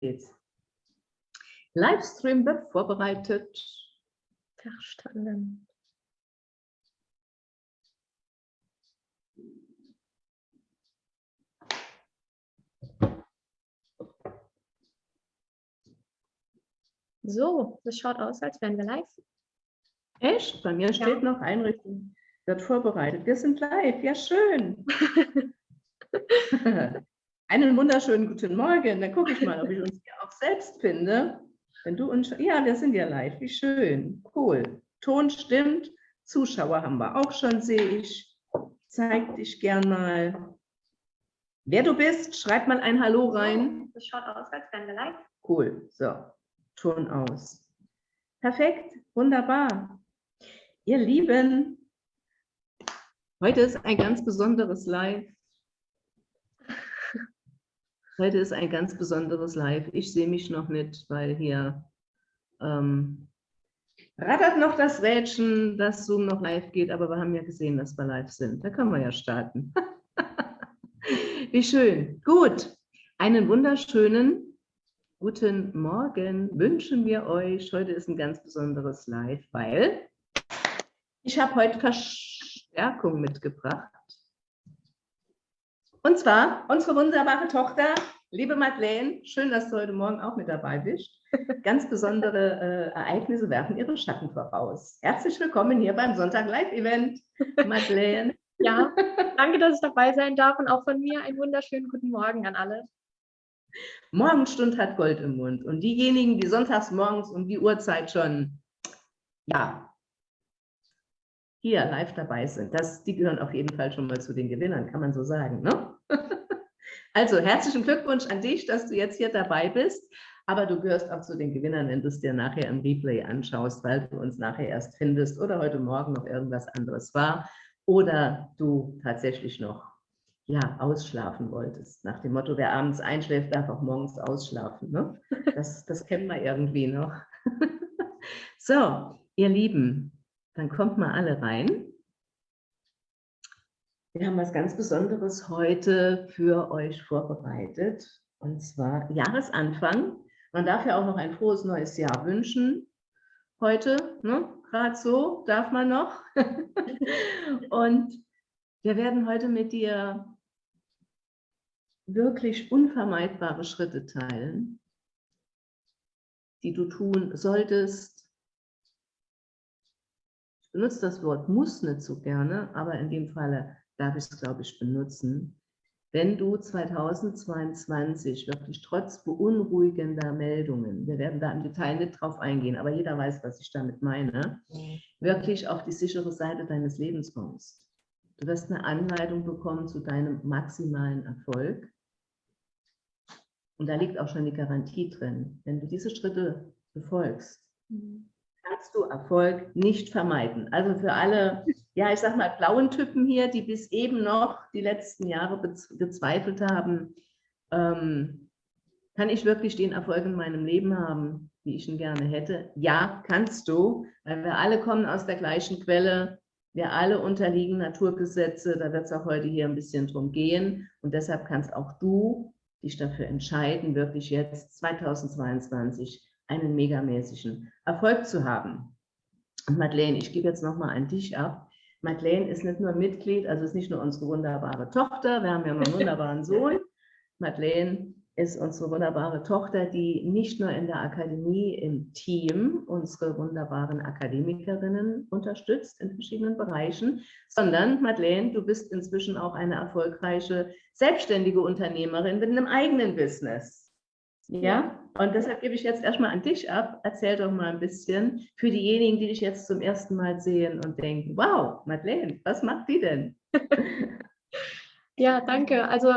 geht's. Livestream wird vorbereitet. Verstanden. So, das schaut aus, als wären wir live. Echt? Bei mir steht ja. noch Einrichtung, wird vorbereitet. Wir sind live, ja schön. Einen wunderschönen guten Morgen. Dann gucke ich mal, ob ich uns hier auch selbst finde. Wenn du uns, ja, wir sind ja live, wie schön, cool. Ton stimmt, Zuschauer haben wir auch schon, sehe ich. Zeig dich gern mal. Wer du bist, schreib mal ein Hallo rein. Das schaut aus, als wären wir live. Cool, so, Ton aus. Perfekt, wunderbar. Ihr Lieben, heute ist ein ganz besonderes Live. Heute ist ein ganz besonderes Live. Ich sehe mich noch nicht, weil hier ähm, rattert noch das Rädchen, dass Zoom noch live geht, aber wir haben ja gesehen, dass wir live sind. Da können wir ja starten. Wie schön. Gut, einen wunderschönen guten Morgen wünschen wir euch. Heute ist ein ganz besonderes Live, weil ich habe heute Verstärkung mitgebracht. Und zwar unsere wunderbare Tochter, liebe Madeleine, schön, dass du heute Morgen auch mit dabei bist. Ganz besondere äh, Ereignisse werfen ihre Schatten voraus. Herzlich willkommen hier beim Sonntag Live-Event, Madeleine. Ja, danke, dass ich dabei sein darf und auch von mir einen wunderschönen guten Morgen an alle. Morgenstund hat Gold im Mund und diejenigen, die sonntags morgens um die Uhrzeit schon ja, hier live dabei sind. Das, die gehören auf jeden Fall schon mal zu den Gewinnern, kann man so sagen. Ne? Also herzlichen Glückwunsch an dich, dass du jetzt hier dabei bist. Aber du gehörst auch zu den Gewinnern, wenn du es dir nachher im Replay anschaust, weil du uns nachher erst findest oder heute Morgen noch irgendwas anderes war oder du tatsächlich noch ja, ausschlafen wolltest. Nach dem Motto, wer abends einschläft, darf auch morgens ausschlafen. Ne? Das, das kennen wir irgendwie noch. So, ihr Lieben, dann kommt mal alle rein. Wir haben was ganz Besonderes heute für euch vorbereitet. Und zwar Jahresanfang. Man darf ja auch noch ein frohes neues Jahr wünschen. Heute, ne? gerade so, darf man noch. und wir werden heute mit dir wirklich unvermeidbare Schritte teilen, die du tun solltest, benutze das Wort muss nicht so gerne, aber in dem Falle darf ich es, glaube ich, benutzen. Wenn du 2022 wirklich trotz beunruhigender Meldungen, wir werden da im Detail nicht drauf eingehen, aber jeder weiß, was ich damit meine, wirklich auf die sichere Seite deines Lebens kommst. Du wirst eine Anleitung bekommen zu deinem maximalen Erfolg. Und da liegt auch schon die Garantie drin. Wenn du diese Schritte befolgst, mhm kannst du Erfolg nicht vermeiden. Also für alle, ja, ich sag mal, blauen Typen hier, die bis eben noch die letzten Jahre gezweifelt haben, ähm, kann ich wirklich den Erfolg in meinem Leben haben, wie ich ihn gerne hätte? Ja, kannst du, weil wir alle kommen aus der gleichen Quelle, wir alle unterliegen Naturgesetze, da wird es auch heute hier ein bisschen drum gehen und deshalb kannst auch du dich dafür entscheiden, wirklich jetzt 2022 einen megamäßigen Erfolg zu haben. Und Madeleine, ich gebe jetzt nochmal an dich ab. Madeleine ist nicht nur Mitglied, also ist nicht nur unsere wunderbare Tochter, wir haben ja einen wunderbaren Sohn. Madeleine ist unsere wunderbare Tochter, die nicht nur in der Akademie im Team unsere wunderbaren Akademikerinnen unterstützt in verschiedenen Bereichen, sondern Madeleine, du bist inzwischen auch eine erfolgreiche selbstständige Unternehmerin mit einem eigenen Business. Ja, und deshalb gebe ich jetzt erstmal an dich ab. Erzähl doch mal ein bisschen für diejenigen, die dich jetzt zum ersten Mal sehen und denken, wow, Madeleine, was macht die denn? Ja, danke. Also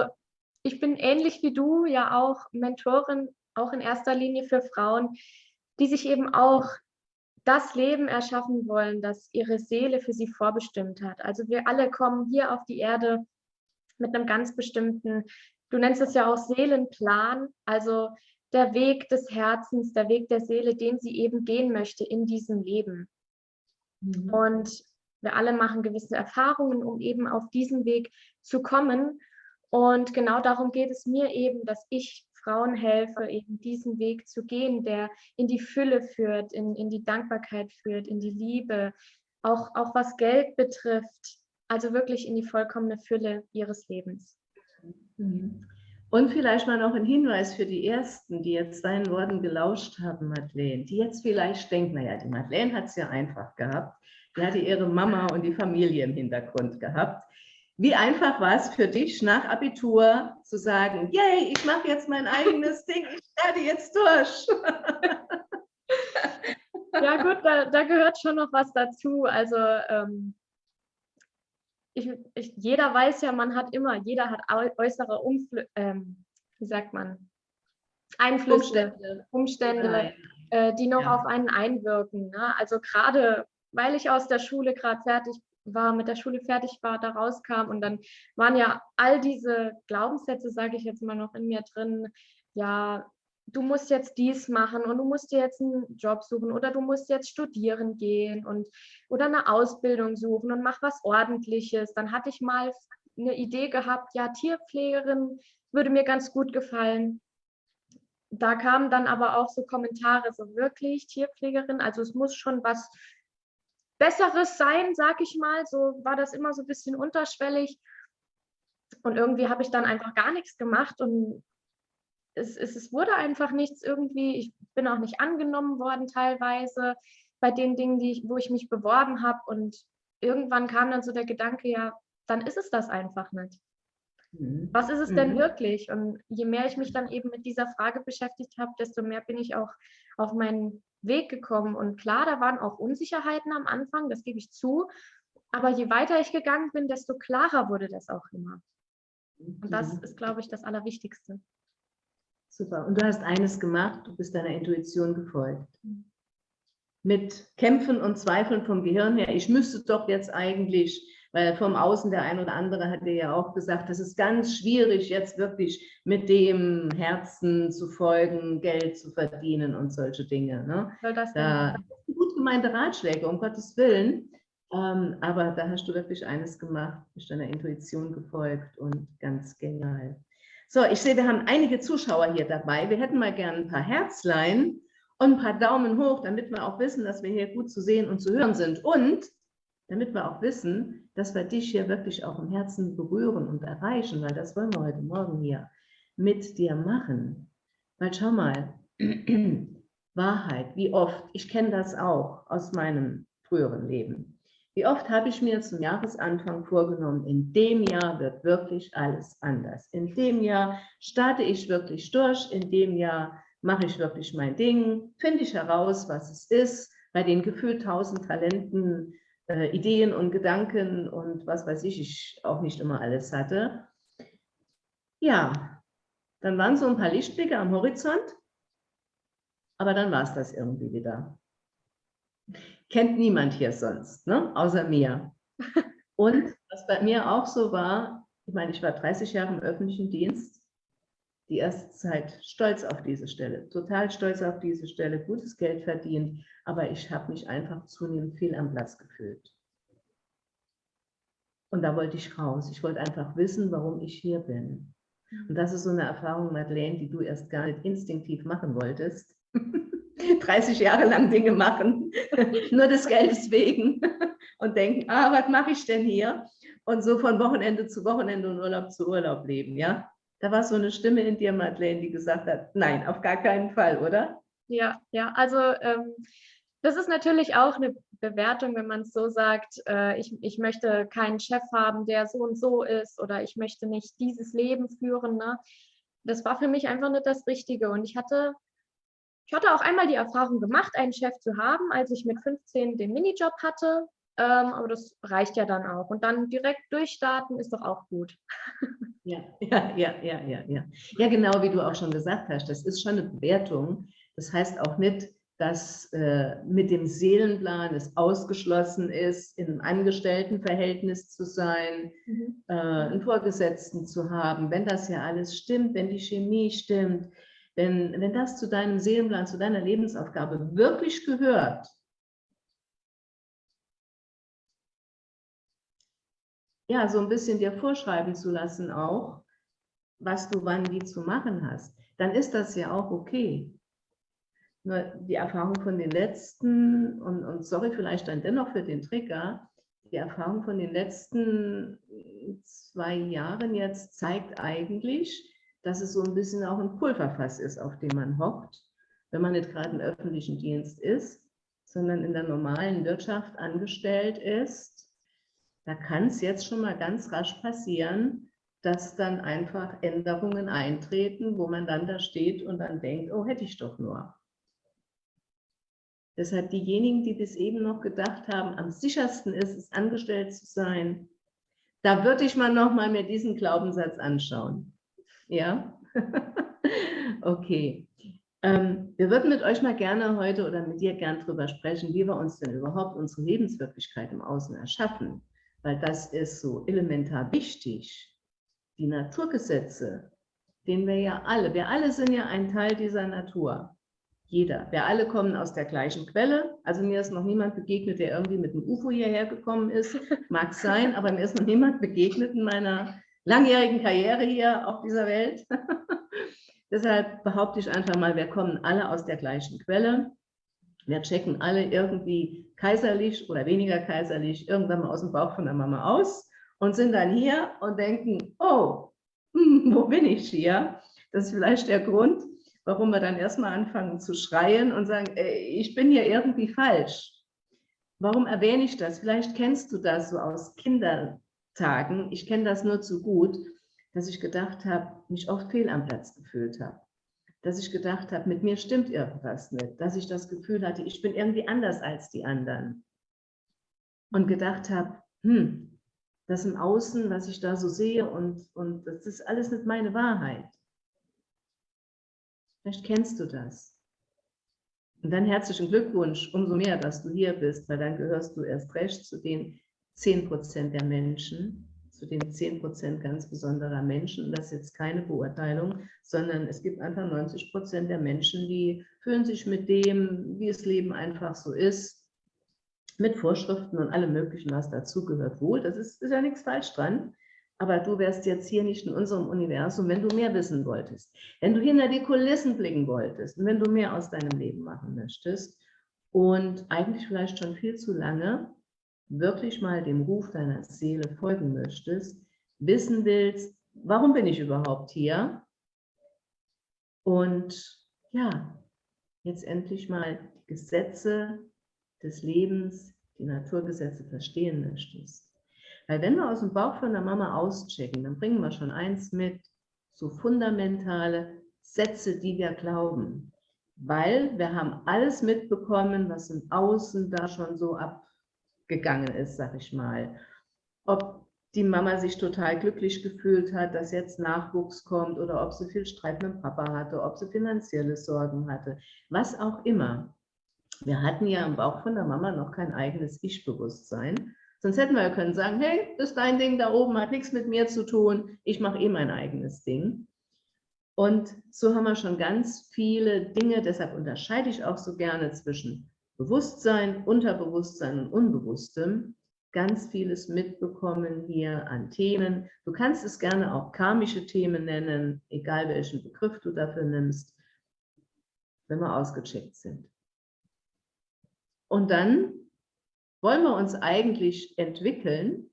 ich bin ähnlich wie du ja auch Mentorin, auch in erster Linie für Frauen, die sich eben auch das Leben erschaffen wollen, das ihre Seele für sie vorbestimmt hat. Also wir alle kommen hier auf die Erde mit einem ganz bestimmten Du nennst es ja auch Seelenplan, also der Weg des Herzens, der Weg der Seele, den sie eben gehen möchte in diesem Leben. Mhm. Und wir alle machen gewisse Erfahrungen, um eben auf diesen Weg zu kommen. Und genau darum geht es mir eben, dass ich Frauen helfe, eben diesen Weg zu gehen, der in die Fülle führt, in, in die Dankbarkeit führt, in die Liebe, auch, auch was Geld betrifft, also wirklich in die vollkommene Fülle ihres Lebens. Mhm. Und vielleicht mal noch ein Hinweis für die Ersten, die jetzt deinen Worten gelauscht haben, Madeleine, die jetzt vielleicht denken, naja, die Madeleine hat es ja einfach gehabt. Die hatte ihre Mama und die Familie im Hintergrund gehabt. Wie einfach war es für dich, nach Abitur zu sagen, yay, ich mache jetzt mein eigenes Ding, ich werde jetzt durch. ja gut, da, da, gehört schon noch was dazu. Also ähm, ich, ich, jeder weiß ja, man hat immer, jeder hat äußere Umfl ähm, wie sagt man, Einflüsse, Umstände, Umstände äh, die noch ja. auf einen einwirken. Ne? Also gerade, weil ich aus der Schule gerade fertig war, mit der Schule fertig war, da rauskam und dann waren ja all diese Glaubenssätze, sage ich jetzt mal noch in mir drin, ja, du musst jetzt dies machen und du musst dir jetzt einen Job suchen oder du musst jetzt studieren gehen und oder eine Ausbildung suchen und mach was ordentliches. Dann hatte ich mal eine Idee gehabt, ja, Tierpflegerin würde mir ganz gut gefallen. Da kamen dann aber auch so Kommentare, so wirklich Tierpflegerin, also es muss schon was Besseres sein, sag ich mal. So war das immer so ein bisschen unterschwellig. Und irgendwie habe ich dann einfach gar nichts gemacht und es, es, es wurde einfach nichts irgendwie. Ich bin auch nicht angenommen worden teilweise bei den Dingen, die ich, wo ich mich beworben habe. Und irgendwann kam dann so der Gedanke, ja, dann ist es das einfach nicht. Mhm. Was ist es mhm. denn wirklich? Und je mehr ich mich dann eben mit dieser Frage beschäftigt habe, desto mehr bin ich auch auf meinen Weg gekommen. Und klar, da waren auch Unsicherheiten am Anfang, das gebe ich zu. Aber je weiter ich gegangen bin, desto klarer wurde das auch immer. Und das mhm. ist, glaube ich, das Allerwichtigste. Super. Und du hast eines gemacht, du bist deiner Intuition gefolgt. Mit Kämpfen und Zweifeln vom Gehirn her, ich müsste doch jetzt eigentlich, weil vom Außen der ein oder andere hat dir ja auch gesagt, das ist ganz schwierig, jetzt wirklich mit dem Herzen zu folgen, Geld zu verdienen und solche Dinge. Ne? Das da, gut gemeinte Ratschläge, um Gottes Willen. Ähm, aber da hast du wirklich eines gemacht, bist deiner Intuition gefolgt und ganz genial. So, ich sehe, wir haben einige Zuschauer hier dabei. Wir hätten mal gerne ein paar Herzlein und ein paar Daumen hoch, damit wir auch wissen, dass wir hier gut zu sehen und zu hören sind. Und damit wir auch wissen, dass wir dich hier wirklich auch im Herzen berühren und erreichen, weil das wollen wir heute Morgen hier mit dir machen. Weil schau mal, Wahrheit, wie oft, ich kenne das auch aus meinem früheren Leben. Wie oft habe ich mir zum Jahresanfang vorgenommen, in dem Jahr wird wirklich alles anders. In dem Jahr starte ich wirklich durch, in dem Jahr mache ich wirklich mein Ding, finde ich heraus, was es ist, bei den gefühlt tausend Talenten, äh, Ideen und Gedanken und was weiß ich, ich auch nicht immer alles hatte. Ja, dann waren so ein paar Lichtblicke am Horizont, aber dann war es das irgendwie wieder kennt niemand hier sonst, ne? außer mir. Und was bei mir auch so war, ich meine, ich war 30 Jahre im öffentlichen Dienst, die erste Zeit stolz auf diese Stelle, total stolz auf diese Stelle, gutes Geld verdient, aber ich habe mich einfach zunehmend viel am Platz gefühlt. Und da wollte ich raus. Ich wollte einfach wissen, warum ich hier bin. Und das ist so eine Erfahrung, Madeleine, die du erst gar nicht instinktiv machen wolltest. 30 Jahre lang Dinge machen, nur des Geldes wegen und denken, ah, was mache ich denn hier? Und so von Wochenende zu Wochenende und Urlaub zu Urlaub leben, ja? Da war so eine Stimme in dir, Madeleine, die gesagt hat, nein, auf gar keinen Fall, oder? Ja, ja, also ähm, das ist natürlich auch eine Bewertung, wenn man es so sagt, äh, ich, ich möchte keinen Chef haben, der so und so ist oder ich möchte nicht dieses Leben führen. Ne? Das war für mich einfach nicht das Richtige und ich hatte ich hatte auch einmal die Erfahrung gemacht, einen Chef zu haben, als ich mit 15 den Minijob hatte. Ähm, aber das reicht ja dann auch. Und dann direkt durchstarten ist doch auch gut. Ja, ja, ja, ja, ja, ja. Ja, genau wie du auch schon gesagt hast, das ist schon eine Bewertung. Das heißt auch nicht, dass äh, mit dem Seelenplan es ausgeschlossen ist, in einem Angestelltenverhältnis zu sein, mhm. äh, einen Vorgesetzten zu haben, wenn das ja alles stimmt, wenn die Chemie stimmt, wenn, wenn das zu deinem Seelenplan, zu deiner Lebensaufgabe wirklich gehört, ja, so ein bisschen dir vorschreiben zu lassen auch, was du wann wie zu machen hast, dann ist das ja auch okay. Nur die Erfahrung von den letzten, und, und sorry vielleicht dann dennoch für den Trigger, die Erfahrung von den letzten zwei Jahren jetzt zeigt eigentlich, dass es so ein bisschen auch ein Pulverfass ist, auf dem man hockt, wenn man nicht gerade im öffentlichen Dienst ist, sondern in der normalen Wirtschaft angestellt ist. Da kann es jetzt schon mal ganz rasch passieren, dass dann einfach Änderungen eintreten, wo man dann da steht und dann denkt, oh, hätte ich doch nur. Deshalb diejenigen, die bis eben noch gedacht haben, am sichersten ist es, angestellt zu sein, da würde ich mal noch mal mir diesen Glaubenssatz anschauen. Ja? okay. Ähm, wir würden mit euch mal gerne heute oder mit dir gern darüber sprechen, wie wir uns denn überhaupt unsere Lebenswirklichkeit im Außen erschaffen. Weil das ist so elementar wichtig. Die Naturgesetze, denen wir ja alle, wir alle sind ja ein Teil dieser Natur. Jeder. Wir alle kommen aus der gleichen Quelle. Also mir ist noch niemand begegnet, der irgendwie mit einem UFO hierher gekommen ist. Mag sein, aber mir ist noch niemand begegnet in meiner langjährigen Karriere hier auf dieser Welt. Deshalb behaupte ich einfach mal, wir kommen alle aus der gleichen Quelle. Wir checken alle irgendwie kaiserlich oder weniger kaiserlich irgendwann mal aus dem Bauch von der Mama aus und sind dann hier und denken, oh, wo bin ich hier? Das ist vielleicht der Grund, warum wir dann erstmal anfangen zu schreien und sagen, ey, ich bin hier irgendwie falsch. Warum erwähne ich das? Vielleicht kennst du das so aus Kindertagen. Ich kenne das nur zu gut, dass ich gedacht habe, mich oft fehl am Platz gefühlt habe. Dass ich gedacht habe, mit mir stimmt irgendwas nicht. Dass ich das Gefühl hatte, ich bin irgendwie anders als die anderen. Und gedacht habe, hm, das im Außen, was ich da so sehe und, und das ist alles nicht meine Wahrheit. Vielleicht kennst du das. Und dann herzlichen Glückwunsch, umso mehr, dass du hier bist, weil dann gehörst du erst recht zu den 10 Prozent der Menschen, zu den 10 Prozent ganz besonderer Menschen. Das ist jetzt keine Beurteilung, sondern es gibt einfach 90 Prozent der Menschen, die fühlen sich mit dem, wie das Leben einfach so ist, mit Vorschriften und allem Möglichen, was dazugehört, wohl. Das ist, ist ja nichts falsch dran. Aber du wärst jetzt hier nicht in unserem Universum, wenn du mehr wissen wolltest, wenn du hinter die Kulissen blicken wolltest und wenn du mehr aus deinem Leben machen möchtest und eigentlich vielleicht schon viel zu lange wirklich mal dem Ruf deiner Seele folgen möchtest, wissen willst, warum bin ich überhaupt hier? Und ja, jetzt endlich mal die Gesetze des Lebens, die Naturgesetze verstehen möchtest. Weil wenn wir aus dem Bauch von der Mama auschecken, dann bringen wir schon eins mit, so fundamentale Sätze, die wir glauben. Weil wir haben alles mitbekommen, was im Außen da schon so abgegangen ist, sag ich mal. Ob die Mama sich total glücklich gefühlt hat, dass jetzt Nachwuchs kommt oder ob sie viel Streit mit dem Papa hatte, ob sie finanzielle Sorgen hatte, was auch immer. Wir hatten ja im Bauch von der Mama noch kein eigenes Ich-Bewusstsein, Sonst hätten wir ja können sagen, hey, das ist dein Ding da oben, hat nichts mit mir zu tun, ich mache eh mein eigenes Ding. Und so haben wir schon ganz viele Dinge, deshalb unterscheide ich auch so gerne zwischen Bewusstsein, Unterbewusstsein und Unbewusstem, ganz vieles mitbekommen hier an Themen. Du kannst es gerne auch karmische Themen nennen, egal welchen Begriff du dafür nimmst, wenn wir ausgecheckt sind. Und dann wollen wir uns eigentlich entwickeln?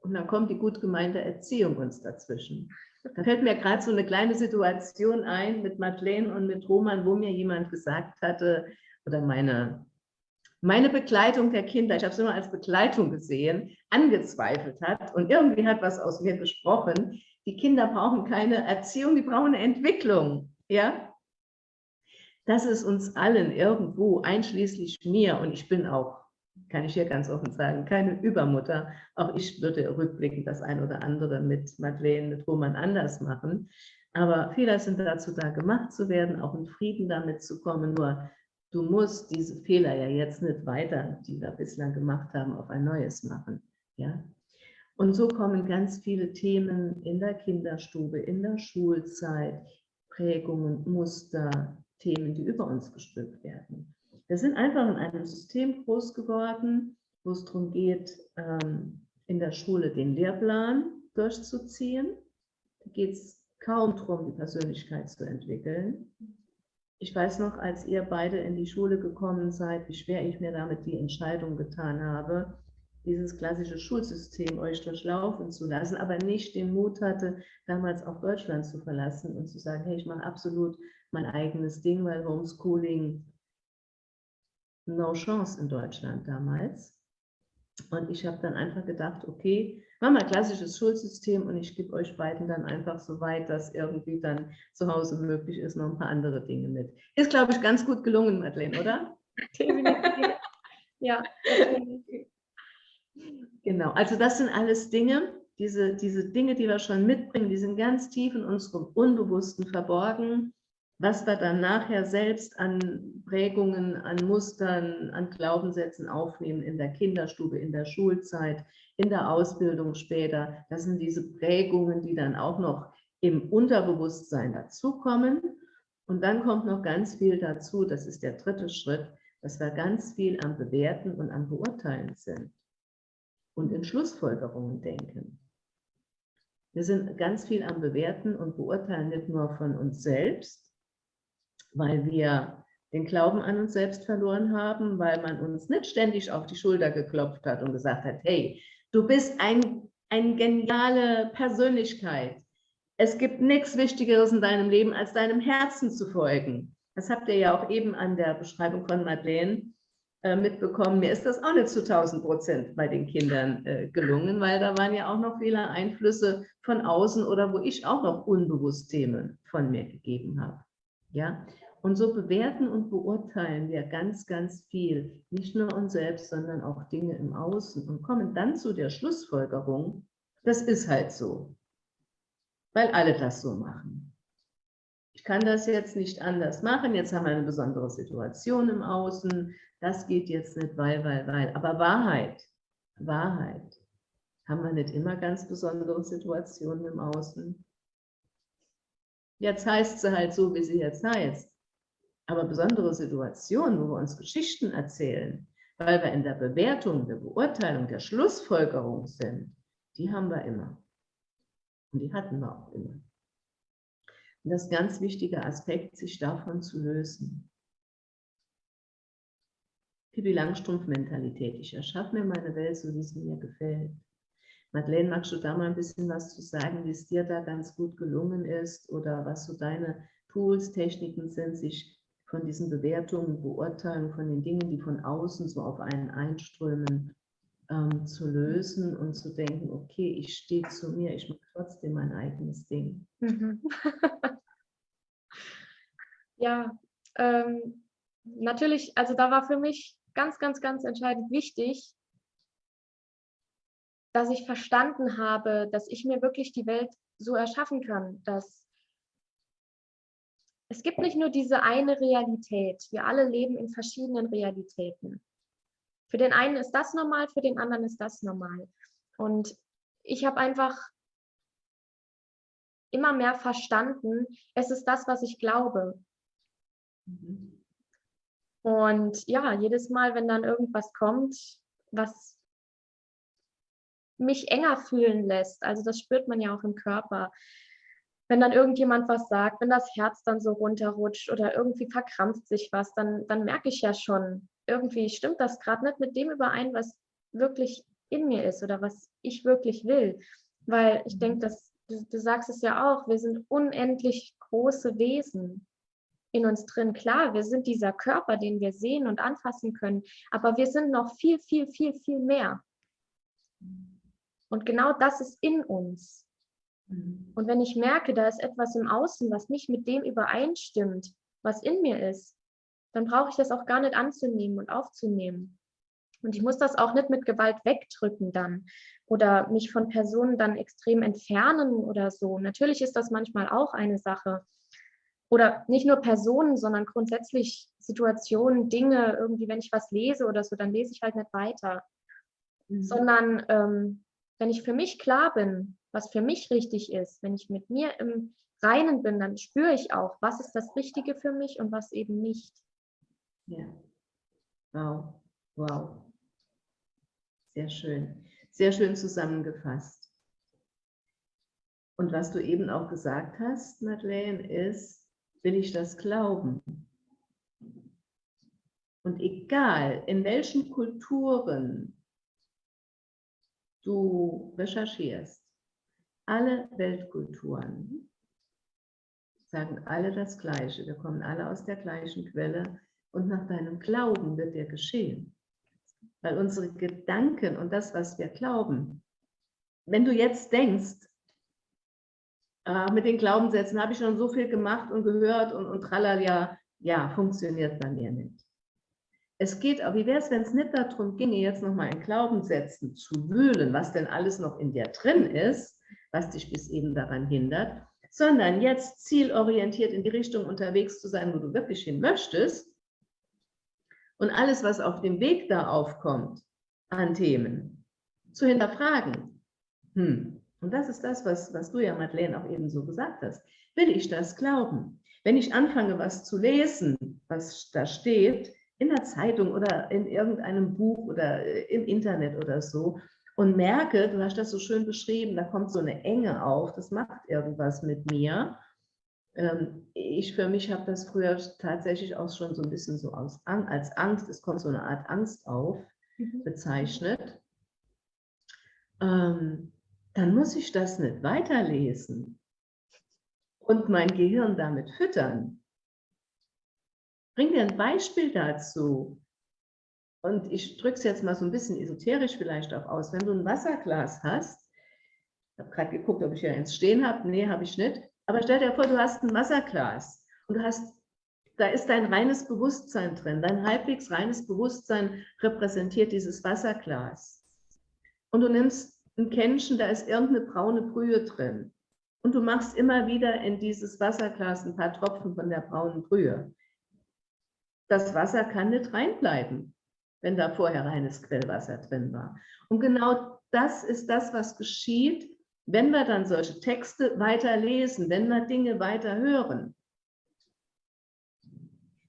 Und dann kommt die gut gemeinte Erziehung uns dazwischen. Da fällt mir gerade so eine kleine Situation ein mit Madeleine und mit Roman, wo mir jemand gesagt hatte, oder meine, meine Begleitung der Kinder, ich habe es immer als Begleitung gesehen, angezweifelt hat und irgendwie hat was aus mir gesprochen. Die Kinder brauchen keine Erziehung, die brauchen eine Entwicklung. Ja? Das ist uns allen irgendwo, einschließlich mir, und ich bin auch kann ich hier ganz offen sagen, keine Übermutter. Auch ich würde rückblickend das ein oder andere mit Madeleine, mit Roman anders machen. Aber Fehler sind dazu da, gemacht zu werden, auch in Frieden damit zu kommen. Nur du musst diese Fehler ja jetzt nicht weiter, die wir bislang gemacht haben, auf ein neues machen. Ja? Und so kommen ganz viele Themen in der Kinderstube, in der Schulzeit, Prägungen, Muster, Themen, die über uns gestülpt werden. Wir sind einfach in einem System groß geworden, wo es darum geht, ähm, in der Schule den Lehrplan durchzuziehen. Da geht es kaum darum, die Persönlichkeit zu entwickeln. Ich weiß noch, als ihr beide in die Schule gekommen seid, wie schwer ich mir damit die Entscheidung getan habe, dieses klassische Schulsystem euch durchlaufen zu lassen, aber nicht den Mut hatte, damals auch Deutschland zu verlassen und zu sagen, hey, ich mache absolut mein eigenes Ding, weil Homeschooling no chance in Deutschland damals. Und ich habe dann einfach gedacht, okay, machen wir klassisches Schulsystem und ich gebe euch beiden dann einfach so weit, dass irgendwie dann zu Hause möglich ist, noch ein paar andere Dinge mit. Ist, glaube ich, ganz gut gelungen, Madeleine, oder? Definitiv. ja. Genau, also das sind alles Dinge, diese, diese Dinge, die wir schon mitbringen, die sind ganz tief in unserem Unbewussten verborgen. Was wir dann nachher selbst an Prägungen, an Mustern, an Glaubenssätzen aufnehmen in der Kinderstube, in der Schulzeit, in der Ausbildung später, das sind diese Prägungen, die dann auch noch im Unterbewusstsein dazukommen. Und dann kommt noch ganz viel dazu, das ist der dritte Schritt, dass wir ganz viel am Bewerten und am Beurteilen sind und in Schlussfolgerungen denken. Wir sind ganz viel am Bewerten und Beurteilen nicht nur von uns selbst, weil wir den Glauben an uns selbst verloren haben, weil man uns nicht ständig auf die Schulter geklopft hat und gesagt hat, hey, du bist ein, eine geniale Persönlichkeit. Es gibt nichts Wichtigeres in deinem Leben, als deinem Herzen zu folgen. Das habt ihr ja auch eben an der Beschreibung von Madeleine äh, mitbekommen. Mir ist das auch nicht zu 1000 Prozent bei den Kindern äh, gelungen, weil da waren ja auch noch viele Einflüsse von außen oder wo ich auch noch unbewusst Themen von mir gegeben habe. Ja, und so bewerten und beurteilen wir ganz, ganz viel, nicht nur uns selbst, sondern auch Dinge im Außen und kommen dann zu der Schlussfolgerung, das ist halt so, weil alle das so machen. Ich kann das jetzt nicht anders machen, jetzt haben wir eine besondere Situation im Außen, das geht jetzt nicht, weil, weil, weil. Aber Wahrheit, Wahrheit, haben wir nicht immer ganz besondere Situationen im Außen? Jetzt heißt sie halt so, wie sie jetzt heißt. Aber besondere Situationen, wo wir uns Geschichten erzählen, weil wir in der Bewertung, der Beurteilung, der Schlussfolgerung sind, die haben wir immer. Und die hatten wir auch immer. Und das ist ein ganz wichtiger Aspekt, sich davon zu lösen. Pippi Langstrumpf-Mentalität. Ich erschaffe mir meine Welt, so wie es mir gefällt. Madeleine, magst du da mal ein bisschen was zu sagen, wie es dir da ganz gut gelungen ist oder was so deine Tools, Techniken sind, sich von diesen Bewertungen, Beurteilungen, von den Dingen, die von außen so auf einen einströmen, ähm, zu lösen und zu denken, okay, ich stehe zu mir, ich mache trotzdem mein eigenes Ding. Mhm. ja, ähm, natürlich, also da war für mich ganz, ganz, ganz entscheidend wichtig, dass ich verstanden habe, dass ich mir wirklich die Welt so erschaffen kann, dass es gibt nicht nur diese eine Realität. Wir alle leben in verschiedenen Realitäten. Für den einen ist das normal, für den anderen ist das normal. Und ich habe einfach immer mehr verstanden, es ist das, was ich glaube. Mhm. Und ja, jedes Mal, wenn dann irgendwas kommt, was mich enger fühlen lässt, also das spürt man ja auch im Körper, wenn dann irgendjemand was sagt, wenn das Herz dann so runterrutscht oder irgendwie verkrampft sich was, dann, dann merke ich ja schon, irgendwie stimmt das gerade nicht mit dem überein, was wirklich in mir ist oder was ich wirklich will. Weil ich denke, dass du, du sagst es ja auch, wir sind unendlich große Wesen in uns drin. Klar, wir sind dieser Körper, den wir sehen und anfassen können, aber wir sind noch viel, viel, viel, viel mehr. Und genau das ist in uns. Mhm. Und wenn ich merke, da ist etwas im Außen, was nicht mit dem übereinstimmt, was in mir ist, dann brauche ich das auch gar nicht anzunehmen und aufzunehmen. Und ich muss das auch nicht mit Gewalt wegdrücken dann oder mich von Personen dann extrem entfernen oder so. Natürlich ist das manchmal auch eine Sache oder nicht nur Personen, sondern grundsätzlich Situationen, Dinge, irgendwie, wenn ich was lese oder so, dann lese ich halt nicht weiter. Mhm. Sondern ähm, wenn ich für mich klar bin, was für mich richtig ist, wenn ich mit mir im Reinen bin, dann spüre ich auch, was ist das Richtige für mich und was eben nicht. Ja. Wow. Wow. Sehr schön. Sehr schön zusammengefasst. Und was du eben auch gesagt hast, Madeleine, ist, will ich das glauben? Und egal, in welchen Kulturen du recherchierst, alle Weltkulturen sagen alle das Gleiche. Wir kommen alle aus der gleichen Quelle und nach deinem Glauben wird dir geschehen. Weil unsere Gedanken und das, was wir glauben, wenn du jetzt denkst, äh, mit den Glaubenssätzen habe ich schon so viel gemacht und gehört und, und tralala, ja, funktioniert bei mir nicht. Es geht aber, wie wäre es, wenn es nicht darum ginge, jetzt nochmal in Glaubenssätzen zu wühlen, was denn alles noch in dir drin ist, was dich bis eben daran hindert, sondern jetzt zielorientiert in die Richtung unterwegs zu sein, wo du wirklich hin möchtest und alles, was auf dem Weg da aufkommt an Themen, zu hinterfragen. Hm. Und das ist das, was, was du ja, Madeleine, auch eben so gesagt hast. Will ich das glauben? Wenn ich anfange, was zu lesen, was da steht, in der Zeitung oder in irgendeinem Buch oder äh, im Internet oder so, und merke, du hast das so schön beschrieben, da kommt so eine Enge auf, das macht irgendwas mit mir. Ähm, ich für mich habe das früher tatsächlich auch schon so ein bisschen so als Angst, es kommt so eine Art Angst auf, mhm. bezeichnet. Ähm, dann muss ich das nicht weiterlesen und mein Gehirn damit füttern. Bring dir ein Beispiel dazu. Und ich drücke es jetzt mal so ein bisschen esoterisch vielleicht auch aus. Wenn du ein Wasserglas hast, ich habe gerade geguckt, ob ich hier eins stehen habe. Nee, habe ich nicht. Aber stell dir vor, du hast ein Wasserglas und du hast, da ist dein reines Bewusstsein drin. Dein halbwegs reines Bewusstsein repräsentiert dieses Wasserglas. Und du nimmst ein Kännchen, da ist irgendeine braune Brühe drin. Und du machst immer wieder in dieses Wasserglas ein paar Tropfen von der braunen Brühe. Das Wasser kann nicht reinbleiben wenn da vorher reines Quellwasser drin war. Und genau das ist das, was geschieht, wenn wir dann solche Texte weiter lesen, wenn wir Dinge weiter hören.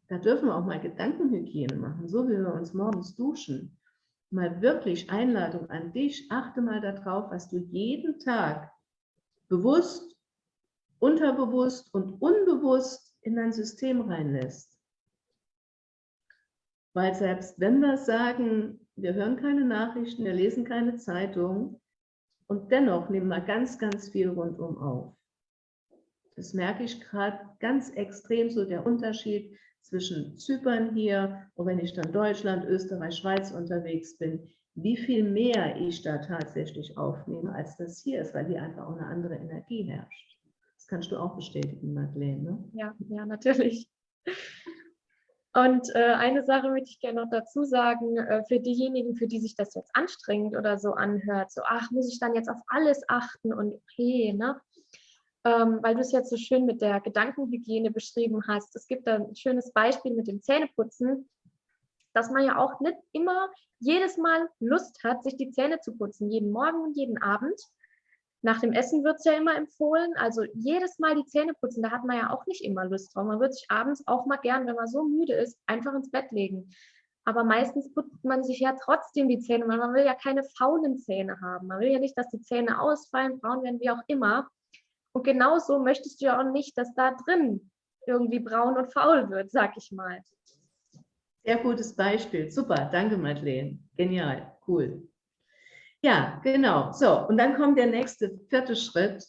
Da dürfen wir auch mal Gedankenhygiene machen, so wie wir uns morgens duschen. Mal wirklich Einladung an dich, achte mal darauf, was du jeden Tag bewusst, unterbewusst und unbewusst in dein System reinlässt. Weil selbst wenn wir sagen, wir hören keine Nachrichten, wir lesen keine Zeitung und dennoch nehmen wir ganz, ganz viel rundum auf. Das merke ich gerade ganz extrem, so der Unterschied zwischen Zypern hier und wenn ich dann Deutschland, Österreich, Schweiz unterwegs bin, wie viel mehr ich da tatsächlich aufnehme, als das hier ist, weil hier einfach auch eine andere Energie herrscht. Das kannst du auch bestätigen, Madeleine. Ne? Ja, ja, natürlich. Und äh, eine Sache möchte ich gerne noch dazu sagen, äh, für diejenigen, für die sich das jetzt anstrengend oder so anhört, so, ach, muss ich dann jetzt auf alles achten und okay, ne? Ähm, weil du es jetzt so schön mit der Gedankenhygiene beschrieben hast. Es gibt da ein schönes Beispiel mit dem Zähneputzen, dass man ja auch nicht immer jedes Mal Lust hat, sich die Zähne zu putzen, jeden Morgen und jeden Abend. Nach dem Essen wird es ja immer empfohlen. Also jedes Mal die Zähne putzen, da hat man ja auch nicht immer Lust drauf. Man wird sich abends auch mal gern, wenn man so müde ist, einfach ins Bett legen. Aber meistens putzt man sich ja trotzdem die Zähne, weil man will ja keine faulen Zähne haben. Man will ja nicht, dass die Zähne ausfallen, braun werden, wie auch immer. Und genauso möchtest du ja auch nicht, dass da drin irgendwie braun und faul wird, sag ich mal. Sehr gutes Beispiel. Super, danke Madeleine. Genial, cool. Ja, genau. So, und dann kommt der nächste, vierte Schritt.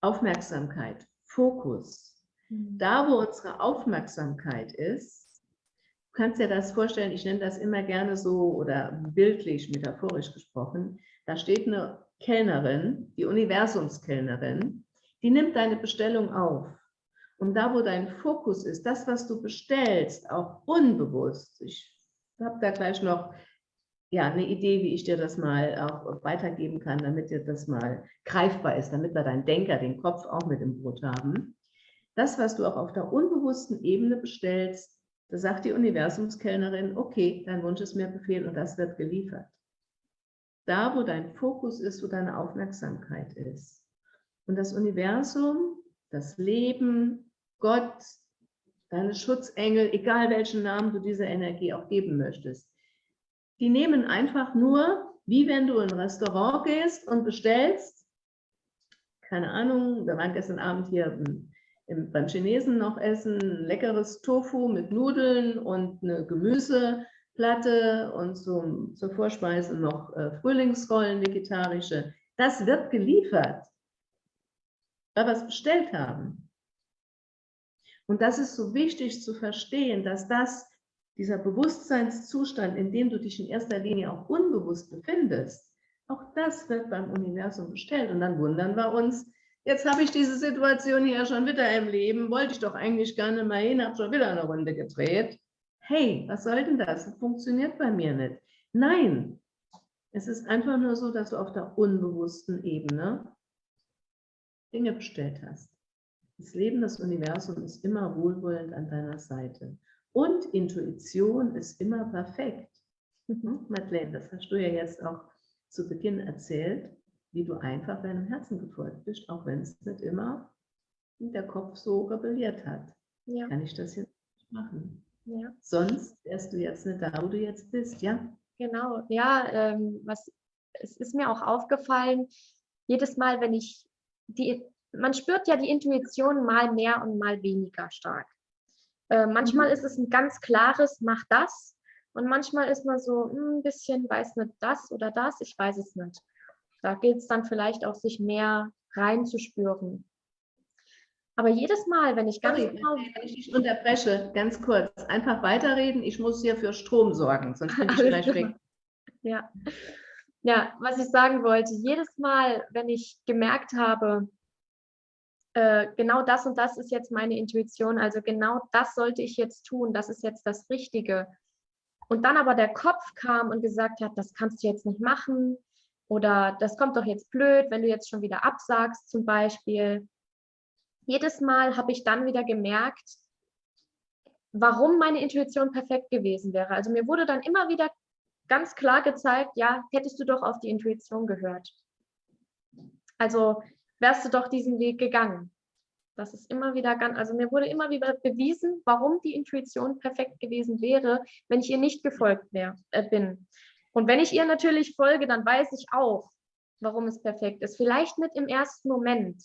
Aufmerksamkeit, Fokus. Mhm. Da, wo unsere Aufmerksamkeit ist, du kannst dir das vorstellen, ich nenne das immer gerne so oder bildlich, metaphorisch gesprochen, da steht eine Kellnerin, die Universumskellnerin, die nimmt deine Bestellung auf. Und da, wo dein Fokus ist, das, was du bestellst, auch unbewusst, ich habe da gleich noch ja, eine Idee, wie ich dir das mal auch weitergeben kann, damit dir das mal greifbar ist, damit wir deinen Denker, den Kopf auch mit im Boot haben. Das, was du auch auf der unbewussten Ebene bestellst, da sagt die Universumskellnerin, okay, dein Wunsch ist mir Befehl und das wird geliefert. Da, wo dein Fokus ist, wo deine Aufmerksamkeit ist. Und das Universum, das Leben, Gott, deine Schutzengel, egal welchen Namen du dieser Energie auch geben möchtest, die nehmen einfach nur, wie wenn du in ein Restaurant gehst und bestellst, keine Ahnung, wir waren gestern Abend hier im, im, beim Chinesen noch essen, leckeres Tofu mit Nudeln und eine Gemüseplatte und zum, zur Vorspeise noch äh, Frühlingsrollen, vegetarische. Das wird geliefert, weil wir es bestellt haben. Und das ist so wichtig zu verstehen, dass das, dieser Bewusstseinszustand, in dem du dich in erster Linie auch unbewusst befindest, auch das wird beim Universum bestellt. Und dann wundern wir uns, jetzt habe ich diese Situation hier schon wieder im Leben, wollte ich doch eigentlich gerne mal hin, habe schon wieder eine Runde gedreht. Hey, was soll denn das? Das funktioniert bei mir nicht. Nein, es ist einfach nur so, dass du auf der unbewussten Ebene Dinge bestellt hast. Das Leben, das Universum ist immer wohlwollend an deiner Seite. Und Intuition ist immer perfekt. Mhm. Madeleine, das hast du ja jetzt auch zu Beginn erzählt, wie du einfach deinem Herzen gefolgt bist, auch wenn es nicht immer der Kopf so rebelliert hat. Ja. Kann ich das jetzt nicht machen? Ja. Sonst wärst du jetzt nicht da, wo du jetzt bist, ja? Genau, ja, ähm, was, es ist mir auch aufgefallen, jedes Mal, wenn ich die man spürt ja die Intuition mal mehr und mal weniger stark. Äh, manchmal mhm. ist es ein ganz klares, mach das. Und manchmal ist man so hm, ein bisschen, weiß nicht das oder das, ich weiß es nicht. Da gilt es dann vielleicht auch, sich mehr reinzuspüren. Aber jedes Mal, wenn ich ganz Sorry, genau... Wenn ich dich unterbreche, ganz kurz, einfach weiterreden, ich muss hier für Strom sorgen, sonst bin ich gleich weg. Ja. ja, was ich sagen wollte, jedes Mal, wenn ich gemerkt habe, äh, genau das und das ist jetzt meine Intuition, also genau das sollte ich jetzt tun, das ist jetzt das Richtige. Und dann aber der Kopf kam und gesagt hat, das kannst du jetzt nicht machen oder das kommt doch jetzt blöd, wenn du jetzt schon wieder absagst zum Beispiel. Jedes Mal habe ich dann wieder gemerkt, warum meine Intuition perfekt gewesen wäre. Also mir wurde dann immer wieder ganz klar gezeigt, ja, hättest du doch auf die Intuition gehört. Also wärst du doch diesen Weg gegangen. Das ist immer wieder ganz, also mir wurde immer wieder bewiesen, warum die Intuition perfekt gewesen wäre, wenn ich ihr nicht gefolgt wär, äh, bin. Und wenn ich ihr natürlich folge, dann weiß ich auch, warum es perfekt ist. Vielleicht nicht im ersten Moment.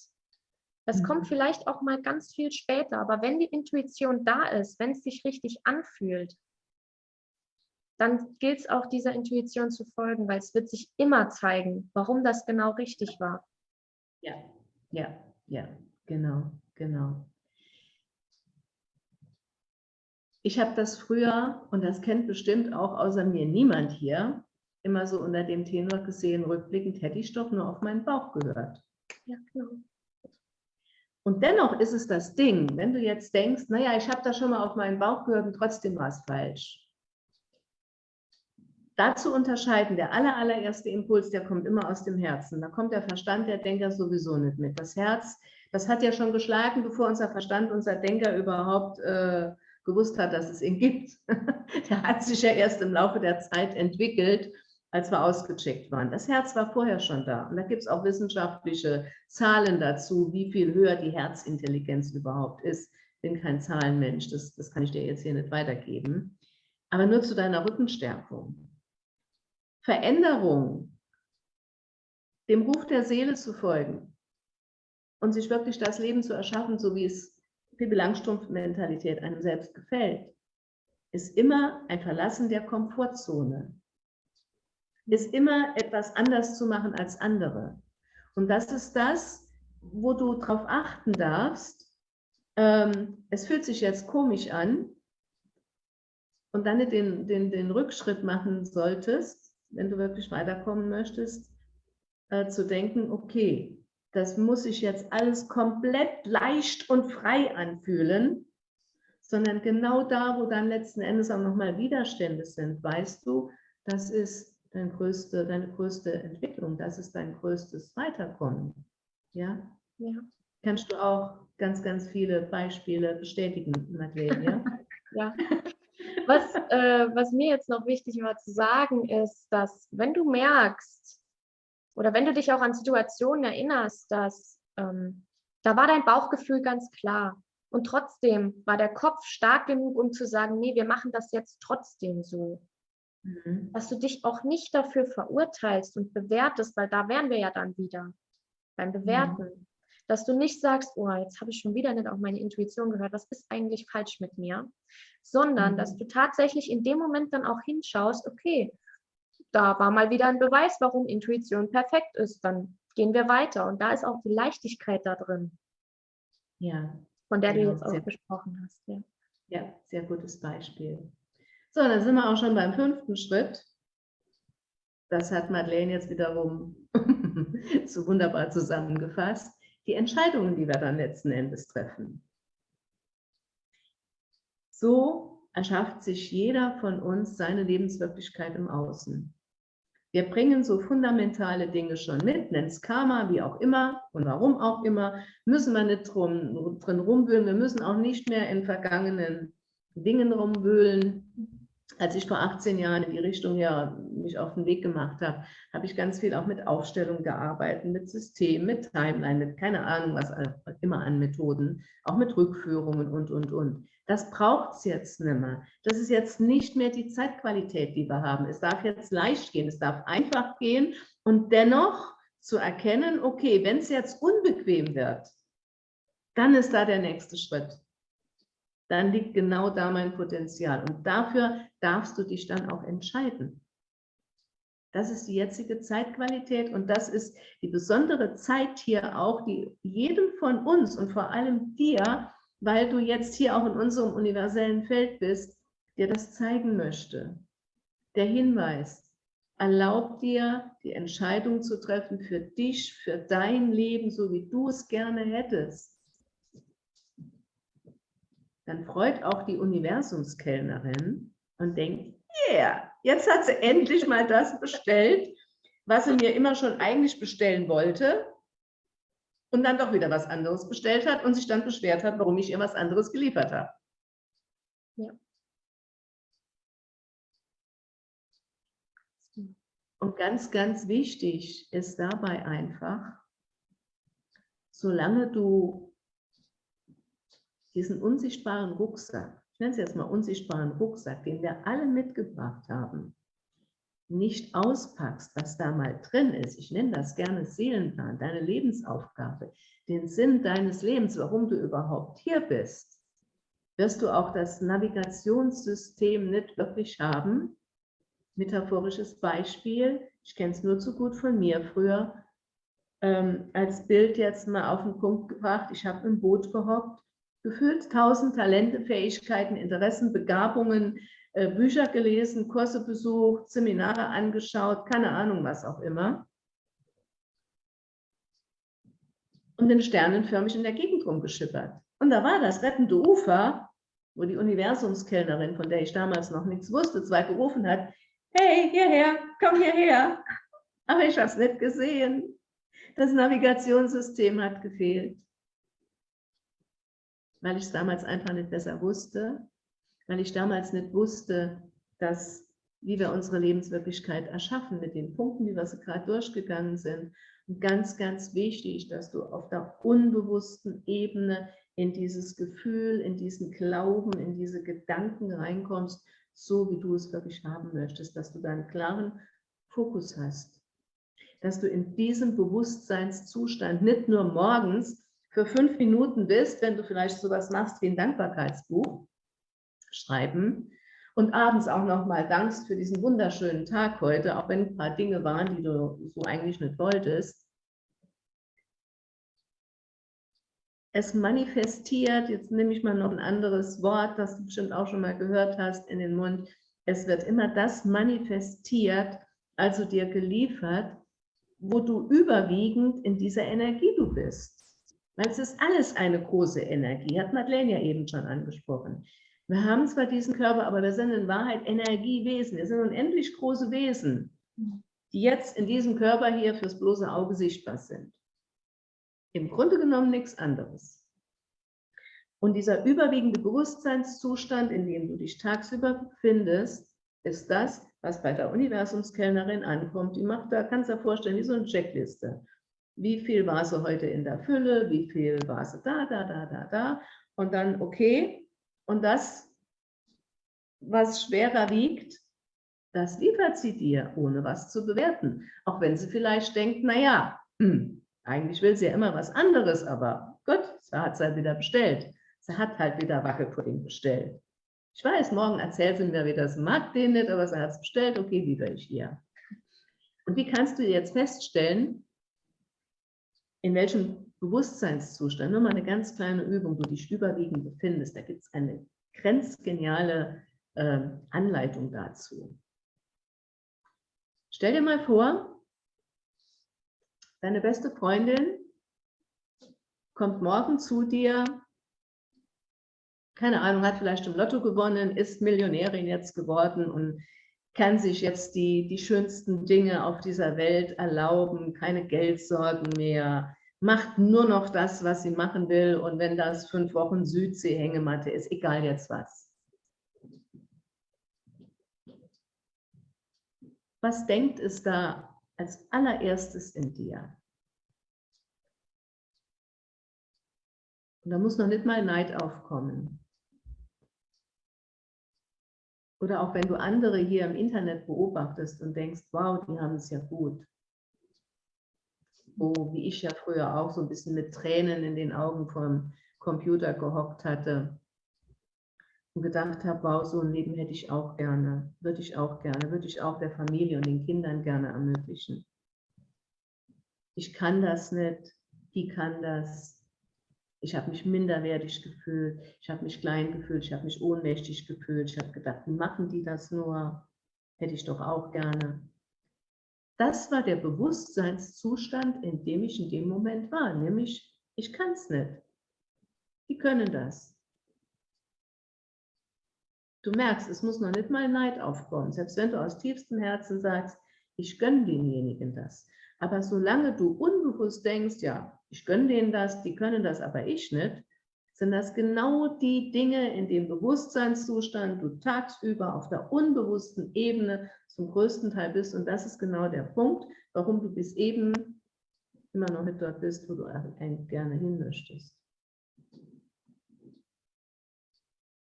Das mhm. kommt vielleicht auch mal ganz viel später. Aber wenn die Intuition da ist, wenn es sich richtig anfühlt, dann gilt es auch dieser Intuition zu folgen, weil es wird sich immer zeigen, warum das genau richtig war. Ja, ja, ja, genau, genau. Ich habe das früher, und das kennt bestimmt auch außer mir niemand hier, immer so unter dem Tenor gesehen, rückblickend hätte ich doch nur auf meinen Bauch gehört. Ja, genau. Und dennoch ist es das Ding, wenn du jetzt denkst, naja, ich habe da schon mal auf meinen Bauch gehört und trotzdem war es falsch dazu unterscheiden, der aller, allererste Impuls, der kommt immer aus dem Herzen. Da kommt der Verstand, der Denker sowieso nicht mit. Das Herz, das hat ja schon geschlagen, bevor unser Verstand, unser Denker überhaupt äh, gewusst hat, dass es ihn gibt. der hat sich ja erst im Laufe der Zeit entwickelt, als wir ausgecheckt waren. Das Herz war vorher schon da. Und da gibt es auch wissenschaftliche Zahlen dazu, wie viel höher die Herzintelligenz überhaupt ist. Ich bin kein Zahlenmensch, das, das kann ich dir jetzt hier nicht weitergeben. Aber nur zu deiner Rückenstärkung. Veränderung, dem Ruf der Seele zu folgen und sich wirklich das Leben zu erschaffen, so wie es Pippi Langstrumpf-Mentalität einem selbst gefällt, ist immer ein Verlassen der Komfortzone, ist immer etwas anders zu machen als andere. Und das ist das, wo du darauf achten darfst, ähm, es fühlt sich jetzt komisch an. Und dann den, den, den Rückschritt machen solltest, wenn du wirklich weiterkommen möchtest, äh, zu denken, okay, das muss sich jetzt alles komplett leicht und frei anfühlen, sondern genau da, wo dann letzten Endes auch nochmal Widerstände sind, weißt du, das ist dein größte, deine größte Entwicklung, das ist dein größtes Weiterkommen. Ja? ja. Kannst du auch ganz, ganz viele Beispiele bestätigen, Madeleine? Ja. ja. Was, äh, was mir jetzt noch wichtig war zu sagen, ist, dass wenn du merkst oder wenn du dich auch an Situationen erinnerst, dass ähm, da war dein Bauchgefühl ganz klar und trotzdem war der Kopf stark genug, um zu sagen, nee, wir machen das jetzt trotzdem so. Mhm. Dass du dich auch nicht dafür verurteilst und bewertest, weil da wären wir ja dann wieder beim Bewerten. Mhm. Dass du nicht sagst, oh, jetzt habe ich schon wieder nicht auf meine Intuition gehört, was ist eigentlich falsch mit mir, sondern mhm. dass du tatsächlich in dem Moment dann auch hinschaust, okay, da war mal wieder ein Beweis, warum Intuition perfekt ist, dann gehen wir weiter. Und da ist auch die Leichtigkeit da drin. Ja. Von der genau, du jetzt auch gesprochen hast. Ja. ja, sehr gutes Beispiel. So, dann sind wir auch schon beim fünften Schritt. Das hat Madeleine jetzt wiederum so wunderbar zusammengefasst. Die Entscheidungen, die wir dann letzten Endes treffen. So erschafft sich jeder von uns seine Lebenswirklichkeit im Außen. Wir bringen so fundamentale Dinge schon mit, nennt es Karma, wie auch immer und warum auch immer, müssen wir nicht drum, drin rumwühlen. Wir müssen auch nicht mehr in vergangenen Dingen rumwühlen. Als ich vor 18 Jahren in die Richtung ja mich auf den Weg gemacht habe, habe ich ganz viel auch mit Aufstellung gearbeitet, mit System, mit Timeline, mit keine Ahnung was immer an Methoden, auch mit Rückführungen und, und, und. Das braucht es jetzt nicht mehr. Das ist jetzt nicht mehr die Zeitqualität, die wir haben. Es darf jetzt leicht gehen, es darf einfach gehen und dennoch zu erkennen, okay, wenn es jetzt unbequem wird, dann ist da der nächste Schritt. Dann liegt genau da mein Potenzial und dafür darfst du dich dann auch entscheiden. Das ist die jetzige Zeitqualität und das ist die besondere Zeit hier auch, die jedem von uns und vor allem dir weil du jetzt hier auch in unserem universellen Feld bist, dir das zeigen möchte. Der Hinweis, erlaub dir, die Entscheidung zu treffen für dich, für dein Leben, so wie du es gerne hättest. Dann freut auch die Universumskellnerin und denkt, yeah, jetzt hat sie endlich mal das bestellt, was sie mir immer schon eigentlich bestellen wollte und dann doch wieder was anderes bestellt hat und sich dann beschwert hat, warum ich ihr was anderes geliefert habe. Ja. Und ganz, ganz wichtig ist dabei einfach, solange du diesen unsichtbaren Rucksack, ich nenne es jetzt mal unsichtbaren Rucksack, den wir alle mitgebracht haben, nicht auspackst, was da mal drin ist, ich nenne das gerne Seelenplan, deine Lebensaufgabe, den Sinn deines Lebens, warum du überhaupt hier bist, wirst du auch das Navigationssystem nicht wirklich haben. Metaphorisches Beispiel, ich kenne es nur zu gut von mir früher, ähm, als Bild jetzt mal auf den Punkt gebracht, ich habe im Boot gehockt, gefühlt tausend Talente, Fähigkeiten, Interessen, Begabungen, äh, Bücher gelesen, Kurse besucht, Seminare angeschaut, keine Ahnung, was auch immer. Und den sternenförmig in der Gegend rumgeschippert. Und da war das rettende Ufer, wo die Universumskellnerin, von der ich damals noch nichts wusste, zwei gerufen hat, hey, hierher, komm hierher. Aber ich habe es nicht gesehen. Das Navigationssystem hat gefehlt. Weil ich es damals einfach nicht besser wusste weil ich damals nicht wusste, dass, wie wir unsere Lebenswirklichkeit erschaffen, mit den Punkten, wie wir sie gerade durchgegangen sind. Und ganz, ganz wichtig, dass du auf der unbewussten Ebene in dieses Gefühl, in diesen Glauben, in diese Gedanken reinkommst, so wie du es wirklich haben möchtest, dass du da einen klaren Fokus hast. Dass du in diesem Bewusstseinszustand nicht nur morgens für fünf Minuten bist, wenn du vielleicht sowas machst wie ein Dankbarkeitsbuch, schreiben und abends auch nochmal dankst für diesen wunderschönen Tag heute, auch wenn ein paar Dinge waren, die du so eigentlich nicht wolltest. Es manifestiert, jetzt nehme ich mal noch ein anderes Wort, das du bestimmt auch schon mal gehört hast, in den Mund. Es wird immer das manifestiert, also dir geliefert, wo du überwiegend in dieser Energie du bist. Weil es ist alles eine große Energie, hat Madeleine ja eben schon angesprochen. Wir haben zwar diesen Körper, aber wir sind in Wahrheit Energiewesen. Wir sind unendlich große Wesen, die jetzt in diesem Körper hier fürs bloße Auge sichtbar sind. Im Grunde genommen nichts anderes. Und dieser überwiegende Bewusstseinszustand, in dem du dich tagsüber befindest, ist das, was bei der Universumskellnerin ankommt. Die macht da, kannst du dir vorstellen, wie so eine Checkliste. Wie viel war sie heute in der Fülle? Wie viel war sie da, da, da, da, da? Und dann, okay, und das, was schwerer wiegt, das liefert sie dir, ohne was zu bewerten. Auch wenn sie vielleicht denkt, naja, hm, Eigentlich will sie ja immer was anderes, aber gut, sie hat es halt wieder bestellt. Sie hat halt wieder Wackelpudding bestellt. Ich weiß, morgen erzählt sie mir wieder, sie mag den nicht, aber sie hat es bestellt, okay, liebe ich ihr. Und wie kannst du jetzt feststellen, in welchem Bewusstseinszustand, nur mal eine ganz kleine Übung, du dich überwiegend befindest, da gibt es eine grenzgeniale äh, Anleitung dazu. Stell dir mal vor, deine beste Freundin kommt morgen zu dir, keine Ahnung, hat vielleicht im Lotto gewonnen, ist Millionärin jetzt geworden und kann sich jetzt die, die schönsten Dinge auf dieser Welt erlauben, keine Geldsorgen mehr, macht nur noch das, was sie machen will und wenn das fünf Wochen Südsee-Hängematte ist, egal jetzt was. Was denkt es da als allererstes in dir? Und da muss noch nicht mal Neid aufkommen. Oder auch wenn du andere hier im Internet beobachtest und denkst, wow, die haben es ja gut. Wo, wie ich ja früher auch so ein bisschen mit Tränen in den Augen vom Computer gehockt hatte und gedacht habe, wow, so ein Leben hätte ich auch gerne, würde ich auch gerne, würde ich auch der Familie und den Kindern gerne ermöglichen. Ich kann das nicht, die kann das. Ich habe mich minderwertig gefühlt, ich habe mich klein gefühlt, ich habe mich ohnmächtig gefühlt, ich habe gedacht, machen die das nur? Hätte ich doch auch gerne. Das war der Bewusstseinszustand, in dem ich in dem Moment war, nämlich ich kann es nicht. Die können das. Du merkst, es muss noch nicht mal Neid aufkommen. Selbst wenn du aus tiefstem Herzen sagst, ich gönne denjenigen das. Aber solange du unbewusst denkst, ja, ich gönne denen das, die können das, aber ich nicht, sind das genau die Dinge in dem Bewusstseinszustand, du tagsüber auf der unbewussten Ebene zum größten Teil bist. Und das ist genau der Punkt, warum du bis eben immer noch nicht dort bist, wo du gerne hin möchtest.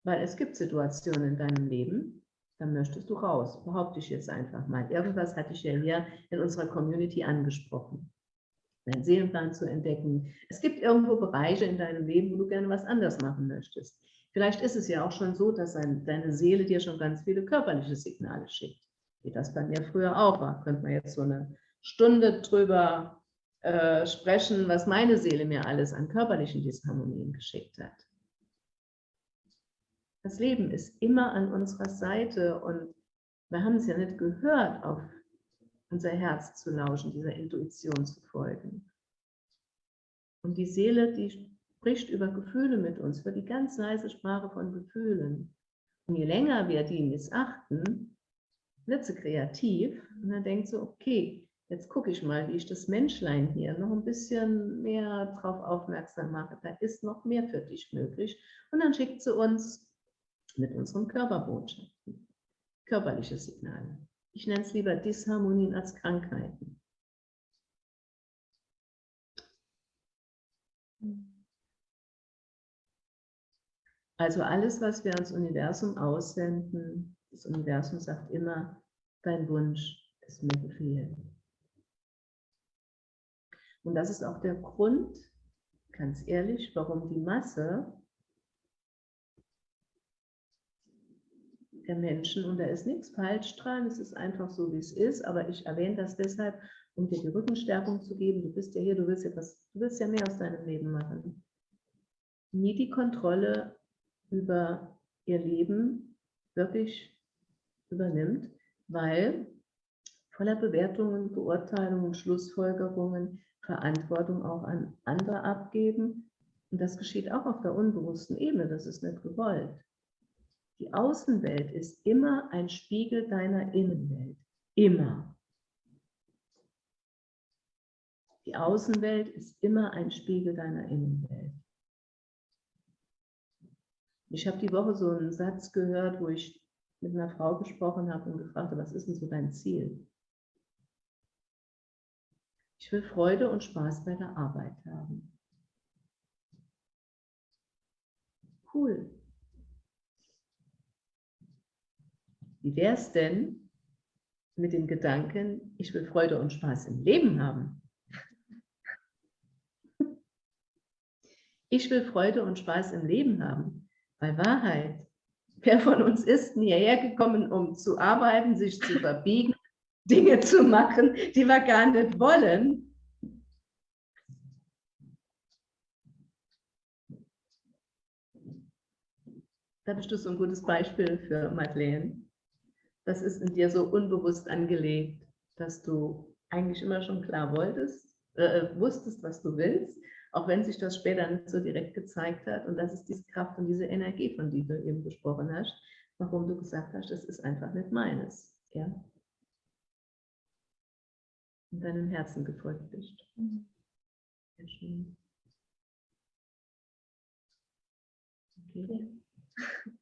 Weil es gibt Situationen in deinem Leben, da möchtest du raus, behaupte ich jetzt einfach mal. Irgendwas hatte ich ja hier in unserer Community angesprochen. Deinen Seelenplan zu entdecken. Es gibt irgendwo Bereiche in deinem Leben, wo du gerne was anders machen möchtest. Vielleicht ist es ja auch schon so, dass deine Seele dir schon ganz viele körperliche Signale schickt. Wie das bei mir früher auch war. Könnte man jetzt so eine Stunde drüber äh, sprechen, was meine Seele mir alles an körperlichen Disharmonien geschickt hat. Das Leben ist immer an unserer Seite und wir haben es ja nicht gehört, auf unser Herz zu lauschen, dieser Intuition zu folgen. Und die Seele, die spricht über Gefühle mit uns, über die ganz leise Sprache von Gefühlen. Und je länger wir die missachten, wird sie kreativ und dann denkt sie, okay, jetzt gucke ich mal, wie ich das Menschlein hier noch ein bisschen mehr darauf aufmerksam mache. Da ist noch mehr für dich möglich. Und dann schickt sie uns mit unseren Körperbotschaften. Körperliche Signale. Ich nenne es lieber Disharmonien als Krankheiten. Also alles, was wir ans Universum aussenden, das Universum sagt immer, dein Wunsch ist mir Befehl. Und das ist auch der Grund, ganz ehrlich, warum die Masse der Menschen und da ist nichts falsch dran, es ist einfach so, wie es ist, aber ich erwähne das deshalb, um dir die Rückenstärkung zu geben. Du bist ja hier, du willst ja, was, du willst ja mehr aus deinem Leben machen. Nie die Kontrolle über ihr Leben wirklich übernimmt, weil voller Bewertungen, Beurteilungen, Schlussfolgerungen, Verantwortung auch an andere abgeben. Und das geschieht auch auf der unbewussten Ebene, das ist nicht gewollt. Die Außenwelt ist immer ein Spiegel deiner Innenwelt. Immer. Die Außenwelt ist immer ein Spiegel deiner Innenwelt. Ich habe die Woche so einen Satz gehört, wo ich mit einer Frau gesprochen habe und gefragt habe, was ist denn so dein Ziel? Ich will Freude und Spaß bei der Arbeit haben. Cool. Wie wäre es denn mit dem Gedanken, ich will Freude und Spaß im Leben haben? Ich will Freude und Spaß im Leben haben. Bei Wahrheit. Wer von uns ist hierher gekommen, um zu arbeiten, sich zu verbiegen, Dinge zu machen, die wir gar nicht wollen? Da bist du so ein gutes Beispiel für Madeleine. Das ist in dir so unbewusst angelegt, dass du eigentlich immer schon klar wolltest, äh, wusstest, was du willst, auch wenn sich das später nicht so direkt gezeigt hat. Und das ist diese Kraft und diese Energie, von der du eben gesprochen hast, warum du gesagt hast, das ist einfach nicht meines. Ja? Und deinem Herzen gefolgt bist. Sehr schön. Okay.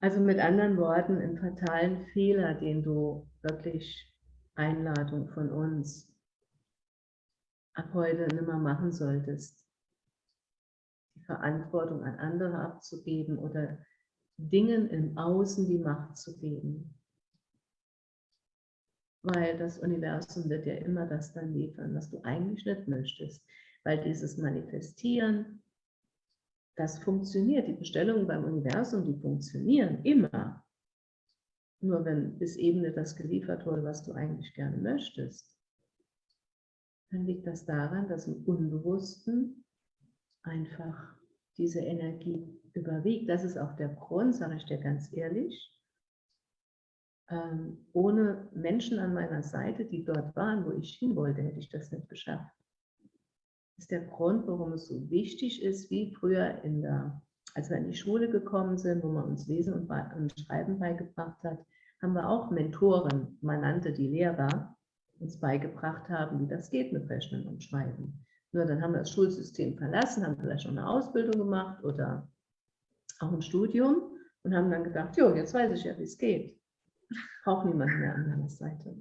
Also mit anderen Worten, einen fatalen Fehler, den du wirklich Einladung von uns ab heute nicht mehr machen solltest. Die Verantwortung an andere abzugeben oder Dingen im Außen die Macht zu geben. Weil das Universum wird ja immer das dann liefern, was du eigentlich nicht möchtest. Weil dieses Manifestieren, das funktioniert. Die Bestellungen beim Universum, die funktionieren immer. Nur wenn bis eben nicht das geliefert wurde, was du eigentlich gerne möchtest, dann liegt das daran, dass im Unbewussten einfach diese Energie überwiegt. Das ist auch der Grund, sage ich dir ganz ehrlich, ähm, ohne Menschen an meiner Seite, die dort waren, wo ich hin wollte, hätte ich das nicht geschafft. Ist der Grund, warum es so wichtig ist, wie früher in der, als wir in die Schule gekommen sind, wo man uns Lesen und, und Schreiben beigebracht hat, haben wir auch Mentoren, man nannte die Lehrer, uns beigebracht haben, wie das geht mit Rechnen und Schreiben. Nur dann haben wir das Schulsystem verlassen, haben vielleicht schon eine Ausbildung gemacht oder auch ein Studium und haben dann gedacht, jo, jetzt weiß ich ja, wie es geht. Braucht niemand mehr an meiner Seite.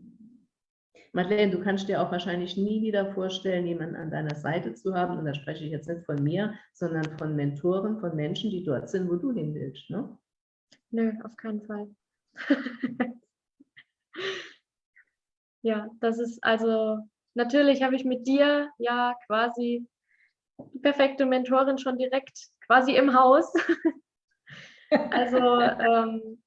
Madeleine, du kannst dir auch wahrscheinlich nie wieder vorstellen, jemanden an deiner Seite zu haben. Und da spreche ich jetzt nicht von mir, sondern von Mentoren, von Menschen, die dort sind, wo du hin willst. Ne? Nö, auf keinen Fall. Ja, das ist also, natürlich habe ich mit dir ja quasi die perfekte Mentorin schon direkt quasi im Haus. also ähm,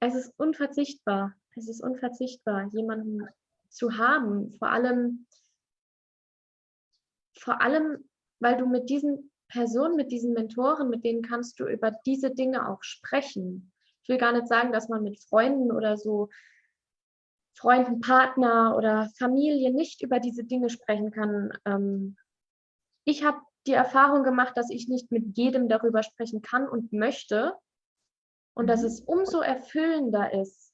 es ist unverzichtbar. Es ist unverzichtbar, jemanden zu haben. Vor allem, vor allem, weil du mit diesen Personen, mit diesen Mentoren, mit denen kannst du über diese Dinge auch sprechen ich will gar nicht sagen, dass man mit Freunden oder so, Freunden, Partner oder Familie nicht über diese Dinge sprechen kann. Ähm, ich habe die Erfahrung gemacht, dass ich nicht mit jedem darüber sprechen kann und möchte und dass mhm. es umso erfüllender ist,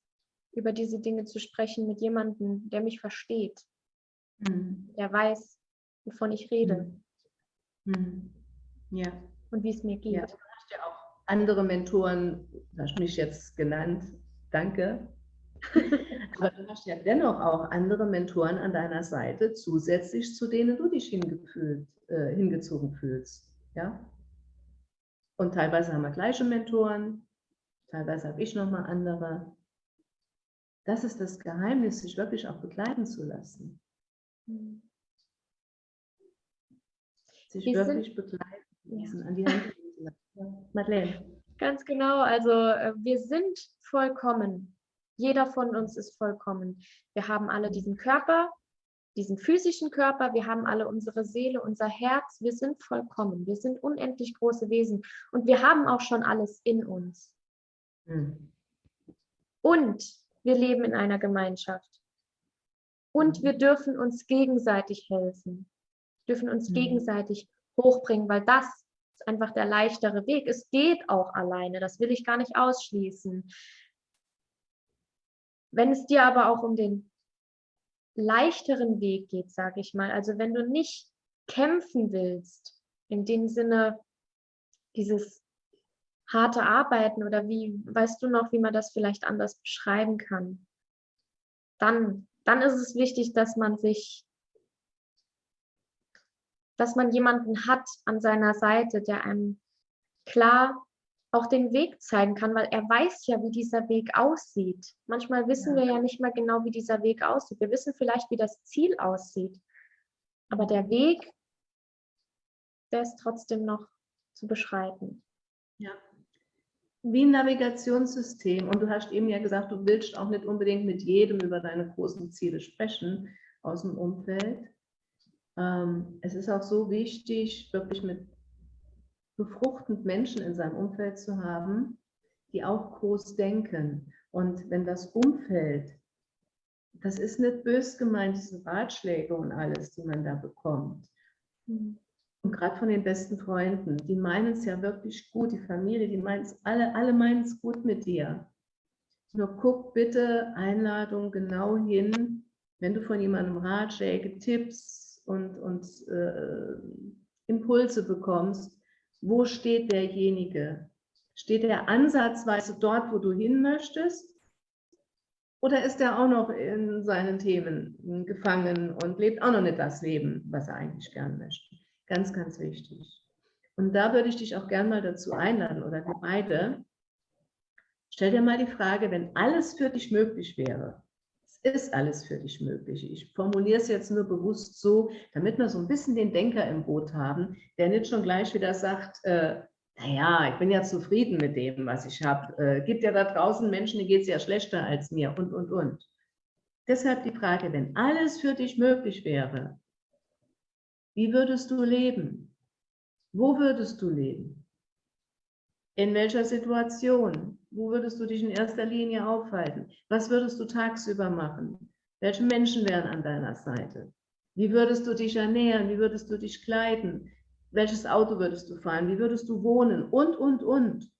über diese Dinge zu sprechen mit jemandem, der mich versteht, mhm. der weiß, wovon ich rede. Mhm. mhm. Ja. Und wie es mir geht. Ja andere Mentoren, du hast mich jetzt genannt, danke. Aber du hast ja dennoch auch andere Mentoren an deiner Seite, zusätzlich zu denen du dich hingefühlt, äh, hingezogen fühlst. Ja? Und teilweise haben wir gleiche Mentoren, teilweise habe ich nochmal andere. Das ist das Geheimnis, sich wirklich auch begleiten zu lassen. Sich Wir wirklich begleiten lassen, ja. an die Hand Madeleine. Ganz genau, also äh, wir sind vollkommen. Jeder von uns ist vollkommen. Wir haben alle diesen Körper, diesen physischen Körper, wir haben alle unsere Seele, unser Herz, wir sind vollkommen, wir sind unendlich große Wesen und wir haben auch schon alles in uns. Hm. Und wir leben in einer Gemeinschaft. Und hm. wir dürfen uns gegenseitig helfen, dürfen uns hm. gegenseitig hochbringen, weil das ist einfach der leichtere Weg. Es geht auch alleine, das will ich gar nicht ausschließen. Wenn es dir aber auch um den leichteren Weg geht, sage ich mal, also wenn du nicht kämpfen willst, in dem Sinne dieses harte Arbeiten oder wie, weißt du noch, wie man das vielleicht anders beschreiben kann, dann, dann ist es wichtig, dass man sich dass man jemanden hat an seiner Seite, der einem klar auch den Weg zeigen kann, weil er weiß ja, wie dieser Weg aussieht. Manchmal wissen ja. wir ja nicht mal genau, wie dieser Weg aussieht. Wir wissen vielleicht, wie das Ziel aussieht. Aber der Weg, der ist trotzdem noch zu beschreiten. Ja. Wie ein Navigationssystem. Und du hast eben ja gesagt, du willst auch nicht unbedingt mit jedem über deine großen Ziele sprechen aus dem Umfeld. Ähm, es ist auch so wichtig, wirklich mit befruchtend Menschen in seinem Umfeld zu haben, die auch groß denken. Und wenn das Umfeld, das ist nicht bös gemeint, diese Ratschläge und alles, die man da bekommt. Und gerade von den besten Freunden, die meinen es ja wirklich gut, die Familie, die meinen es alle, alle meinen es gut mit dir. Nur guck bitte Einladung genau hin, wenn du von jemandem Ratschläge, Tipps und, und äh, Impulse bekommst, wo steht derjenige? Steht er ansatzweise dort, wo du hin möchtest? Oder ist er auch noch in seinen Themen gefangen und lebt auch noch nicht das Leben, was er eigentlich gern möchte? Ganz, ganz wichtig. Und da würde ich dich auch gern mal dazu einladen, oder wir beide. Stell dir mal die Frage, wenn alles für dich möglich wäre, es ist alles für dich möglich. Ich formuliere es jetzt nur bewusst so, damit wir so ein bisschen den Denker im Boot haben, der nicht schon gleich wieder sagt, äh, naja, ich bin ja zufrieden mit dem, was ich habe. Äh, gibt ja da draußen Menschen, denen geht es ja schlechter als mir und, und, und. Deshalb die Frage, wenn alles für dich möglich wäre, wie würdest du leben? Wo würdest du leben? In welcher Situation? Wo würdest du dich in erster Linie aufhalten? Was würdest du tagsüber machen? Welche Menschen wären an deiner Seite? Wie würdest du dich ernähren? Wie würdest du dich kleiden? Welches Auto würdest du fahren? Wie würdest du wohnen? Und, und, und.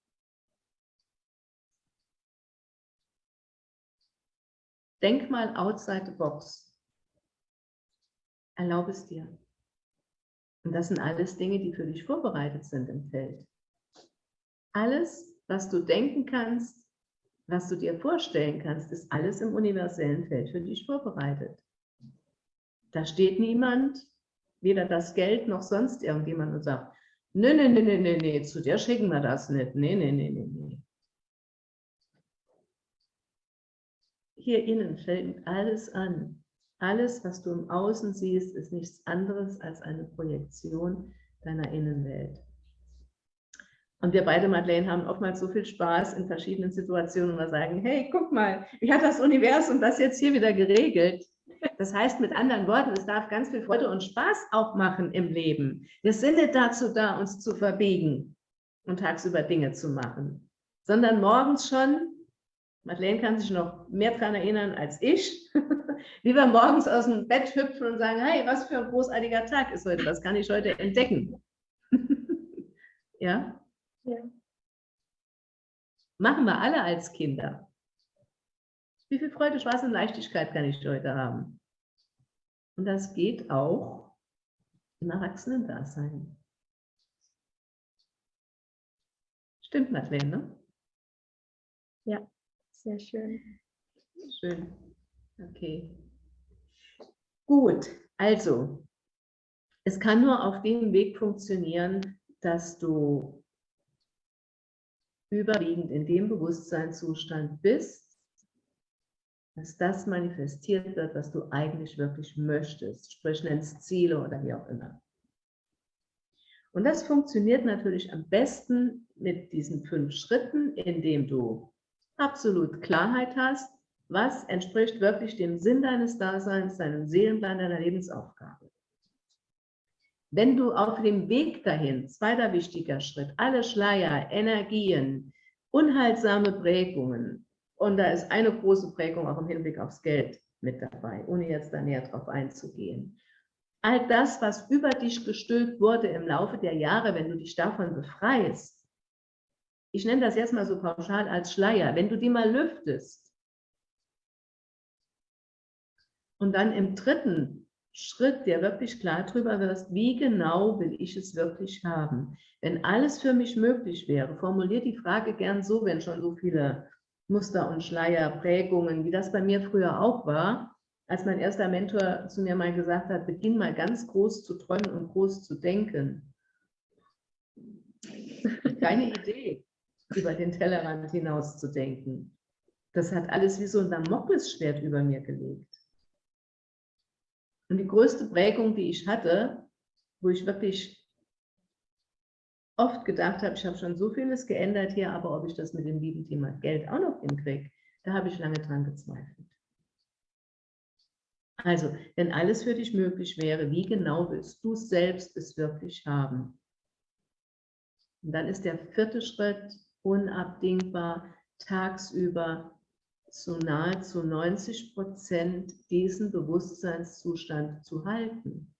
Denk mal outside the box. Erlaube es dir. Und das sind alles Dinge, die für dich vorbereitet sind im Feld. Alles, was du denken kannst, was du dir vorstellen kannst, ist alles im universellen Feld für dich vorbereitet. Da steht niemand, weder das Geld noch sonst irgendjemand und sagt, nee, nee, nee, nee, nee, nee, zu dir schicken wir das nicht. Nee, nee, nee, nee, nee. Hier innen fällt alles an. Alles, was du im Außen siehst, ist nichts anderes als eine Projektion deiner Innenwelt. Und wir beide, Madeleine, haben oftmals so viel Spaß in verschiedenen Situationen, wo wir sagen, hey, guck mal, wie hat das Universum das jetzt hier wieder geregelt? Das heißt mit anderen Worten, es darf ganz viel Freude und Spaß auch machen im Leben. Wir sind nicht dazu da, uns zu verbiegen und tagsüber Dinge zu machen, sondern morgens schon, Madeleine kann sich noch mehr daran erinnern als ich, wie wir morgens aus dem Bett hüpfen und sagen, hey, was für ein großartiger Tag ist heute, was kann ich heute entdecken? ja? ja? Machen wir alle als Kinder. Wie viel Freude, Spaß und Leichtigkeit kann ich heute haben? Und das geht auch im Erwachsenen-Dasein. Stimmt, Madeleine, ne? Ja, sehr schön. Schön. Okay. Gut, also, es kann nur auf dem Weg funktionieren, dass du überwiegend in dem Bewusstseinszustand bist, dass das manifestiert wird, was du eigentlich wirklich möchtest, sprich nennst Ziele oder wie auch immer. Und das funktioniert natürlich am besten mit diesen fünf Schritten, indem du absolut Klarheit hast, was entspricht wirklich dem Sinn deines Daseins, deinem Seelenplan, deiner Lebensaufgabe. Wenn du auf dem Weg dahin, zweiter wichtiger Schritt, alle Schleier, Energien, unheilsame Prägungen, und da ist eine große Prägung auch im Hinblick aufs Geld mit dabei, ohne jetzt da näher drauf einzugehen. All das, was über dich gestülpt wurde im Laufe der Jahre, wenn du dich davon befreist, ich nenne das jetzt mal so pauschal als Schleier, wenn du die mal lüftest, und dann im dritten Schritt dir wirklich klar darüber wirst, wie genau will ich es wirklich haben. Wenn alles für mich möglich wäre, formulier die Frage gern so, wenn schon so viele Muster und Schleier, Prägungen, wie das bei mir früher auch war, als mein erster Mentor zu mir mal gesagt hat, beginn mal ganz groß zu träumen und groß zu denken. Keine Idee, über den Tellerrand hinaus zu denken. Das hat alles wie so ein Damoklesschwert über mir gelegt. Und die größte Prägung, die ich hatte, wo ich wirklich oft gedacht habe, ich habe schon so vieles geändert hier, aber ob ich das mit dem lieben Thema Geld auch noch hinkriege, da habe ich lange dran gezweifelt. Also, wenn alles für dich möglich wäre, wie genau willst du selbst es wirklich haben? Und dann ist der vierte Schritt unabdingbar, tagsüber zu nahezu 90 Prozent diesen Bewusstseinszustand zu halten.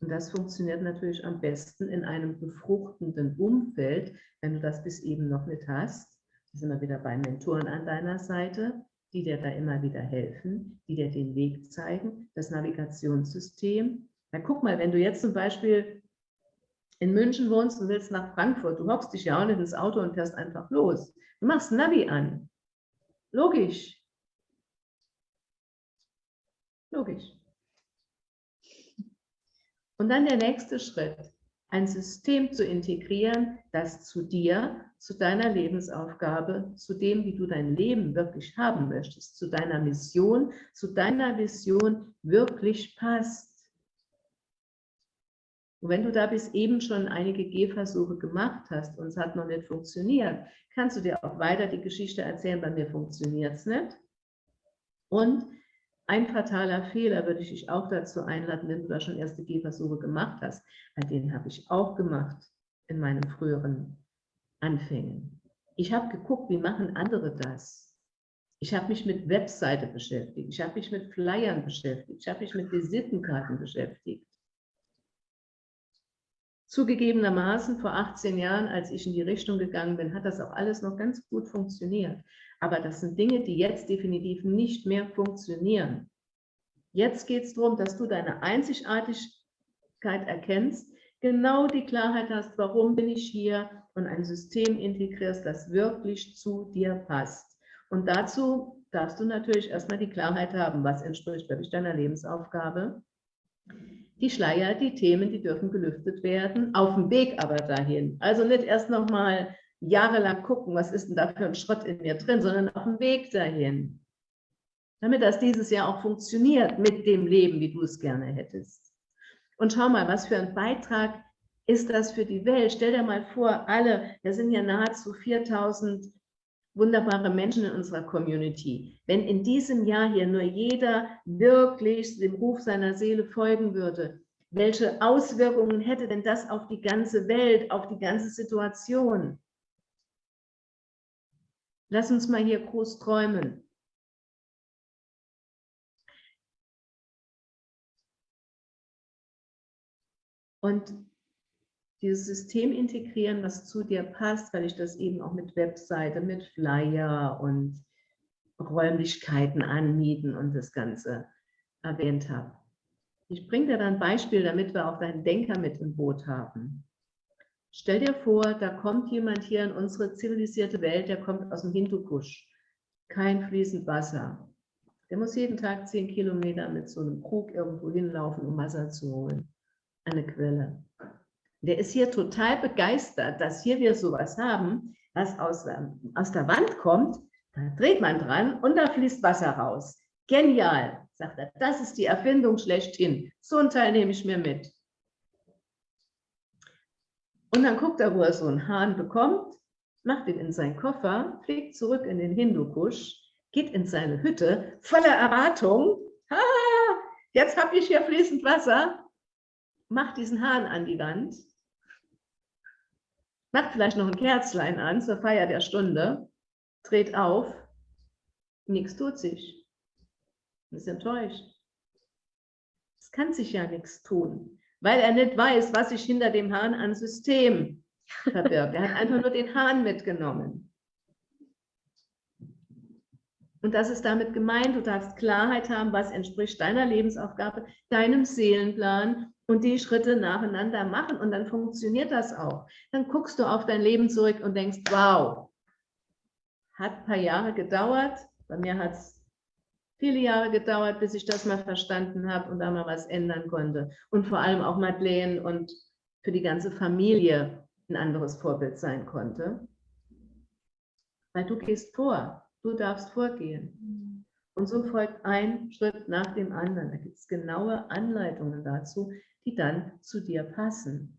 Und das funktioniert natürlich am besten in einem befruchtenden Umfeld, wenn du das bis eben noch nicht hast. Da sind wir wieder bei Mentoren an deiner Seite, die dir da immer wieder helfen, die dir den Weg zeigen, das Navigationssystem. Na guck mal, wenn du jetzt zum Beispiel in München wohnst und willst nach Frankfurt, du hockst dich ja auch nicht ins Auto und fährst einfach los. Du machst Navi an. Logisch. Logisch. Und dann der nächste Schritt, ein System zu integrieren, das zu dir, zu deiner Lebensaufgabe, zu dem, wie du dein Leben wirklich haben möchtest, zu deiner Mission, zu deiner Vision wirklich passt. Und wenn du da bis eben schon einige Gehversuche gemacht hast und es hat noch nicht funktioniert, kannst du dir auch weiter die Geschichte erzählen, bei mir funktioniert es nicht. Und ein fataler Fehler würde ich dich auch dazu einladen, wenn du da schon erste Gehversuche gemacht hast, weil den habe ich auch gemacht in meinen früheren Anfängen. Ich habe geguckt, wie machen andere das? Ich habe mich mit Webseite beschäftigt, ich habe mich mit Flyern beschäftigt, ich habe mich mit Visitenkarten beschäftigt. Zugegebenermaßen vor 18 Jahren, als ich in die Richtung gegangen bin, hat das auch alles noch ganz gut funktioniert. Aber das sind Dinge, die jetzt definitiv nicht mehr funktionieren. Jetzt geht es darum, dass du deine Einzigartigkeit erkennst, genau die Klarheit hast, warum bin ich hier und ein System integrierst, das wirklich zu dir passt. Und dazu darfst du natürlich erstmal die Klarheit haben, was entspricht wirklich deiner Lebensaufgabe die Schleier, die Themen, die dürfen gelüftet werden, auf dem Weg aber dahin. Also nicht erst nochmal jahrelang gucken, was ist denn da für ein Schrott in mir drin, sondern auf dem Weg dahin. Damit das dieses Jahr auch funktioniert mit dem Leben, wie du es gerne hättest. Und schau mal, was für ein Beitrag ist das für die Welt. Stell dir mal vor, alle, wir sind ja nahezu 4000 wunderbare Menschen in unserer Community. Wenn in diesem Jahr hier nur jeder wirklich dem Ruf seiner Seele folgen würde, welche Auswirkungen hätte denn das auf die ganze Welt, auf die ganze Situation? Lass uns mal hier groß träumen. Und dieses System integrieren, was zu dir passt, weil ich das eben auch mit Webseite, mit Flyer und Räumlichkeiten anmieten und das Ganze erwähnt habe. Ich bringe dir dann ein Beispiel, damit wir auch deinen Denker mit im Boot haben. Stell dir vor, da kommt jemand hier in unsere zivilisierte Welt, der kommt aus dem Hindukusch. Kein fließend Wasser. Der muss jeden Tag zehn Kilometer mit so einem Krug irgendwo hinlaufen, um Wasser zu holen. Eine Quelle. Der ist hier total begeistert, dass hier wir sowas haben, was aus, aus der Wand kommt. Da dreht man dran und da fließt Wasser raus. Genial, sagt er. Das ist die Erfindung schlechthin. So ein Teil nehme ich mir mit. Und dann guckt er, wo er so einen Hahn bekommt, macht ihn in seinen Koffer, fliegt zurück in den Hindukusch, geht in seine Hütte, voller Erwartung. Ha, jetzt habe ich hier fließend Wasser. Macht diesen Hahn an die Wand macht vielleicht noch ein Kerzlein an zur Feier der Stunde, dreht auf, nichts tut sich, ist enttäuscht. Es kann sich ja nichts tun, weil er nicht weiß, was sich hinter dem Hahn an System verbirgt. Er hat einfach nur den Hahn mitgenommen. Und das ist damit gemeint, du darfst Klarheit haben, was entspricht deiner Lebensaufgabe, deinem Seelenplan und die Schritte nacheinander machen und dann funktioniert das auch. Dann guckst du auf dein Leben zurück und denkst, wow, hat ein paar Jahre gedauert, bei mir hat es viele Jahre gedauert, bis ich das mal verstanden habe und da mal was ändern konnte. Und vor allem auch Madeleine und für die ganze Familie ein anderes Vorbild sein konnte. Weil du gehst vor, du darfst vorgehen. Und so folgt ein Schritt nach dem anderen. Da gibt es genaue Anleitungen dazu, die dann zu dir passen.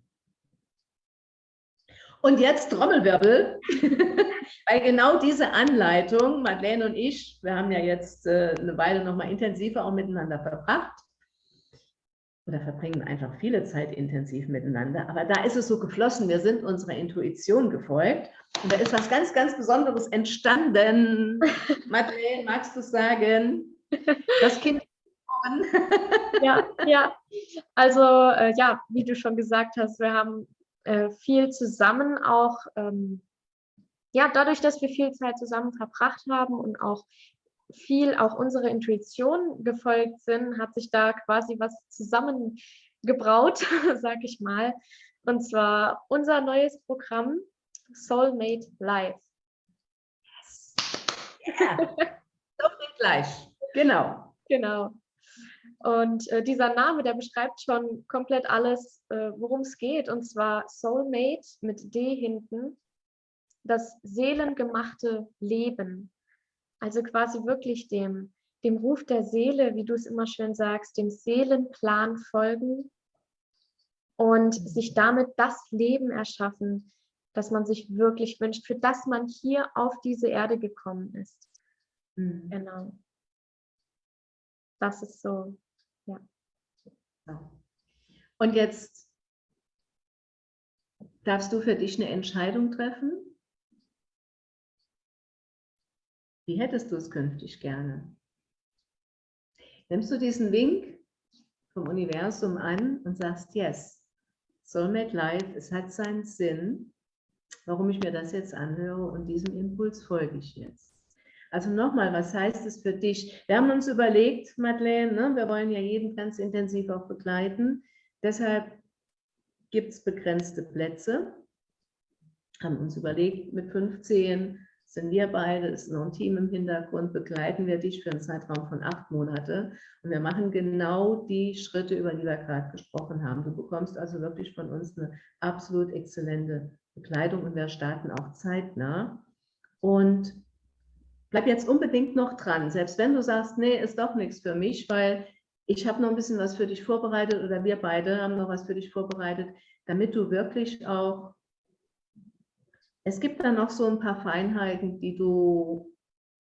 Und jetzt Trommelwirbel, weil genau diese Anleitung, Madeleine und ich, wir haben ja jetzt äh, eine Weile noch mal intensiver auch miteinander verbracht, oder verbringen einfach viele Zeit intensiv miteinander. Aber da ist es so geflossen, wir sind unserer Intuition gefolgt. Und da ist was ganz, ganz Besonderes entstanden. Madeleine, magst du sagen? Das Kind. ja, ja. Also äh, ja, wie du schon gesagt hast, wir haben äh, viel zusammen auch, ähm, ja, dadurch, dass wir viel Zeit zusammen verbracht haben und auch viel auch unserer Intuition gefolgt sind, hat sich da quasi was zusammengebraut, sag ich mal. Und zwar unser neues Programm Soulmate Live. Yes. Yeah. Soulmate Live. Genau. Genau. Und äh, dieser Name, der beschreibt schon komplett alles, äh, worum es geht. Und zwar Soulmate mit D hinten, das seelengemachte Leben. Also quasi wirklich dem, dem Ruf der Seele, wie du es immer schön sagst, dem Seelenplan folgen und sich damit das Leben erschaffen, das man sich wirklich wünscht, für das man hier auf diese Erde gekommen ist. Mhm. Genau. Das ist so, ja. Und jetzt darfst du für dich eine Entscheidung treffen. Wie hättest du es künftig gerne? Nimmst du diesen Wink vom Universum an und sagst, yes, Soulmate Life, es hat seinen Sinn, warum ich mir das jetzt anhöre und diesem Impuls folge ich jetzt. Also nochmal, was heißt es für dich? Wir haben uns überlegt, Madeleine, ne, wir wollen ja jeden ganz intensiv auch begleiten, deshalb gibt es begrenzte Plätze, haben uns überlegt, mit 15 sind wir beide, ist noch ein Team im Hintergrund, begleiten wir dich für einen Zeitraum von acht Monate. Und wir machen genau die Schritte, über die wir gerade gesprochen haben. Du bekommst also wirklich von uns eine absolut exzellente Begleitung und wir starten auch zeitnah. Und bleib jetzt unbedingt noch dran, selbst wenn du sagst, nee, ist doch nichts für mich, weil ich habe noch ein bisschen was für dich vorbereitet oder wir beide haben noch was für dich vorbereitet, damit du wirklich auch es gibt da noch so ein paar Feinheiten, die du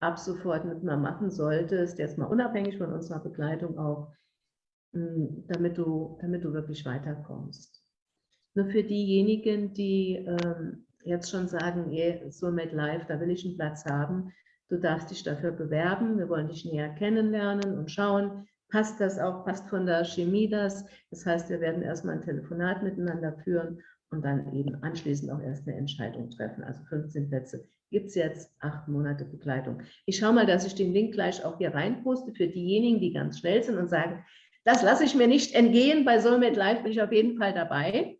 ab sofort mit mir machen solltest, jetzt mal unabhängig von unserer Begleitung auch, hm, damit du, damit du wirklich weiterkommst. Nur für diejenigen, die ähm, jetzt schon sagen, so mit Live, da will ich einen Platz haben, du darfst dich dafür bewerben, wir wollen dich näher kennenlernen und schauen, passt das auch, passt von der Chemie das. Das heißt, wir werden erstmal ein Telefonat miteinander führen und dann eben anschließend auch erst eine Entscheidung treffen. Also 15 Plätze gibt es jetzt, acht Monate Begleitung. Ich schaue mal, dass ich den Link gleich auch hier reinposte für diejenigen, die ganz schnell sind und sagen, das lasse ich mir nicht entgehen, bei Soulmate Live bin ich auf jeden Fall dabei.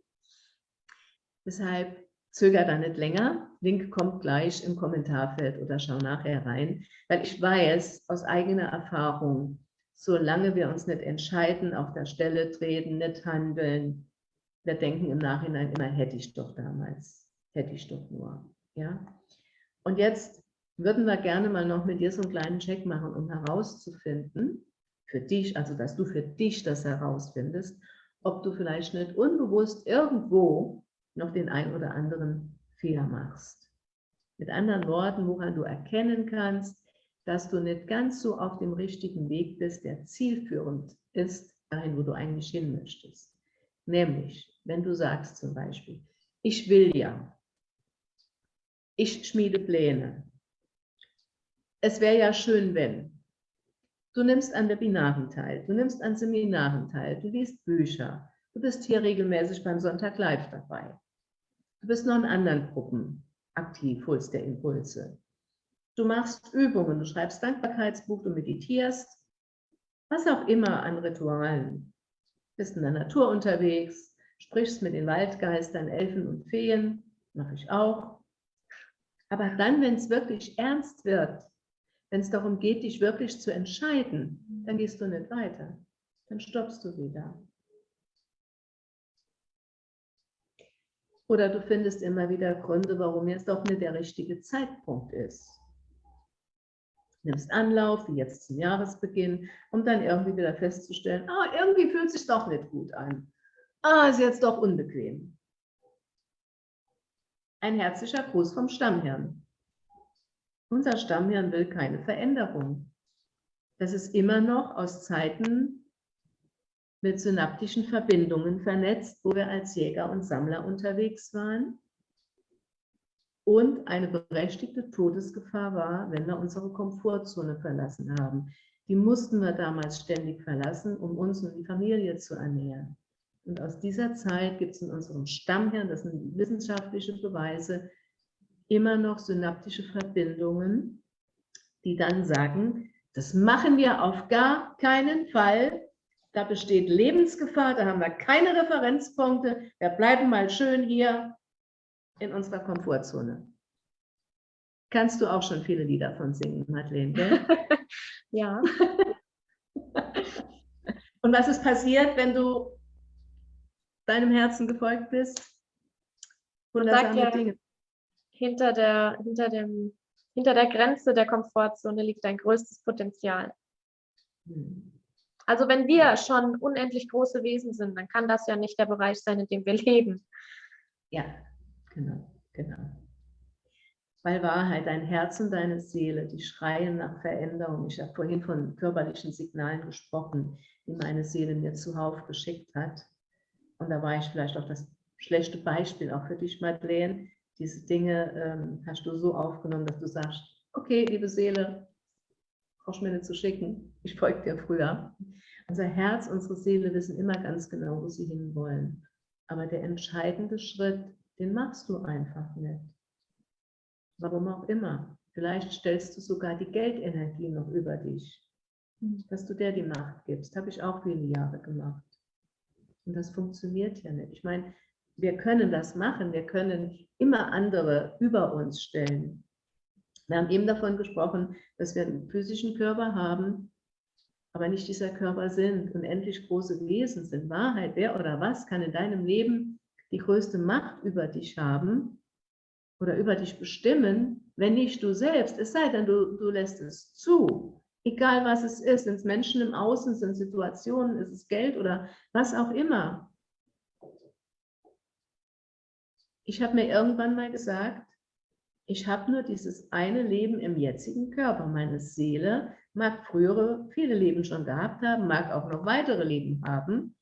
Deshalb zöger da nicht länger. Link kommt gleich im Kommentarfeld oder schau nachher rein, weil ich weiß aus eigener Erfahrung, solange wir uns nicht entscheiden, auf der Stelle treten, nicht handeln, wir denken im Nachhinein immer, hätte ich doch damals, hätte ich doch nur. Ja? Und jetzt würden wir gerne mal noch mit dir so einen kleinen Check machen, um herauszufinden, für dich, also dass du für dich das herausfindest, ob du vielleicht nicht unbewusst irgendwo noch den ein oder anderen Fehler machst. Mit anderen Worten, woran du erkennen kannst, dass du nicht ganz so auf dem richtigen Weg bist, der zielführend ist, dahin, wo du eigentlich hin möchtest. Nämlich, wenn du sagst zum Beispiel, ich will ja, ich schmiede Pläne. Es wäre ja schön, wenn. Du nimmst an Webinaren teil, du nimmst an Seminaren teil, du liest Bücher, du bist hier regelmäßig beim Sonntag live dabei. Du bist noch in anderen Gruppen aktiv, holst der Impulse. Du machst Übungen, du schreibst Dankbarkeitsbuch, du meditierst, was auch immer an Ritualen bist in der Natur unterwegs, sprichst mit den Waldgeistern, Elfen und Feen, mache ich auch. Aber dann, wenn es wirklich ernst wird, wenn es darum geht, dich wirklich zu entscheiden, dann gehst du nicht weiter. Dann stoppst du wieder. Oder du findest immer wieder Gründe, warum jetzt doch nicht der richtige Zeitpunkt ist. Nimmst Anlauf, wie jetzt zum Jahresbeginn, um dann irgendwie wieder festzustellen, ah, irgendwie fühlt es sich doch nicht gut an. Ah, ist jetzt doch unbequem. Ein herzlicher Gruß vom Stammhirn. Unser Stammhirn will keine Veränderung. Das ist immer noch aus Zeiten mit synaptischen Verbindungen vernetzt, wo wir als Jäger und Sammler unterwegs waren und eine berechtigte Todesgefahr war, wenn wir unsere Komfortzone verlassen haben. Die mussten wir damals ständig verlassen, um uns und die Familie zu ernähren. Und aus dieser Zeit gibt es in unserem Stammhirn, das sind wissenschaftliche Beweise, immer noch synaptische Verbindungen, die dann sagen, das machen wir auf gar keinen Fall, da besteht Lebensgefahr, da haben wir keine Referenzpunkte. Wir bleiben mal schön hier in unserer Komfortzone. Kannst du auch schon viele Lieder von singen, Madeleine, gell? ja. Und was ist passiert, wenn du deinem Herzen gefolgt bist? Wundersame ja, Dinge. Hinter der, hinter, dem, hinter der Grenze der Komfortzone liegt dein größtes Potenzial. Hm. Also wenn wir schon unendlich große Wesen sind, dann kann das ja nicht der Bereich sein, in dem wir leben. Ja, genau, genau. Weil Wahrheit, dein Herz und deine Seele, die schreien nach Veränderung. Ich habe vorhin von körperlichen Signalen gesprochen, die meine Seele mir zuhauf geschickt hat. Und da war ich vielleicht auch das schlechte Beispiel, auch für dich, Madeleine. Diese Dinge ähm, hast du so aufgenommen, dass du sagst, okay, liebe Seele, brauchst mir nicht zu schicken, ich folge dir früher. Unser Herz, unsere Seele wissen immer ganz genau, wo sie hinwollen. Aber der entscheidende Schritt, den machst du einfach nicht. Warum auch immer. Vielleicht stellst du sogar die Geldenergie noch über dich, dass du der die Macht gibst. Habe ich auch viele Jahre gemacht. Und das funktioniert ja nicht. Ich meine, wir können das machen. Wir können immer andere über uns stellen. Wir haben eben davon gesprochen, dass wir einen physischen Körper haben, aber nicht dieser Körper sind, unendlich große Wesen sind. Wahrheit, wer oder was kann in deinem Leben die größte Macht über dich haben oder über dich bestimmen, wenn nicht du selbst, es sei denn, du, du lässt es zu. Egal was es ist, sind es Menschen im Außen, sind Situationen, ist es Geld oder was auch immer. Ich habe mir irgendwann mal gesagt, ich habe nur dieses eine Leben im jetzigen Körper. Meine Seele mag frühere, viele Leben schon gehabt haben, mag auch noch weitere Leben haben.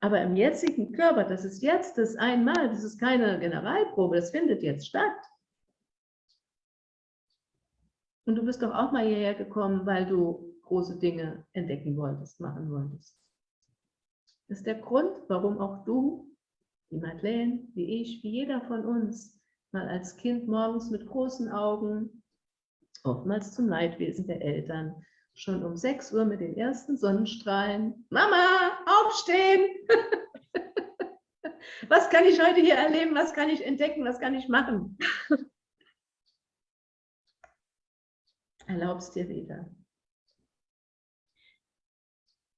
Aber im jetzigen Körper, das ist jetzt das einmal, das ist keine Generalprobe, das findet jetzt statt. Und du bist doch auch mal hierher gekommen, weil du große Dinge entdecken wolltest, machen wolltest. Das ist der Grund, warum auch du, wie Madeleine, wie ich, wie jeder von uns, mal als Kind morgens mit großen Augen, oftmals zum Leidwesen der Eltern, schon um 6 Uhr mit den ersten Sonnenstrahlen, Mama, aufstehen! was kann ich heute hier erleben, was kann ich entdecken, was kann ich machen? Erlaubst dir wieder.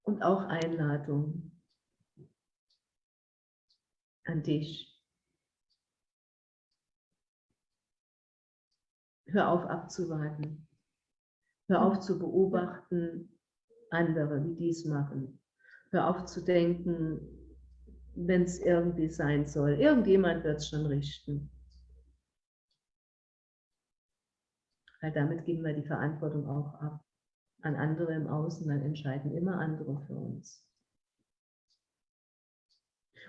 Und auch Einladung an dich. Hör auf abzuwarten. Hör auf zu beobachten, andere, wie die es machen. Hör auf zu denken, wenn es irgendwie sein soll. Irgendjemand wird es schon richten. Weil damit geben wir die Verantwortung auch ab an andere im Außen, dann entscheiden immer andere für uns.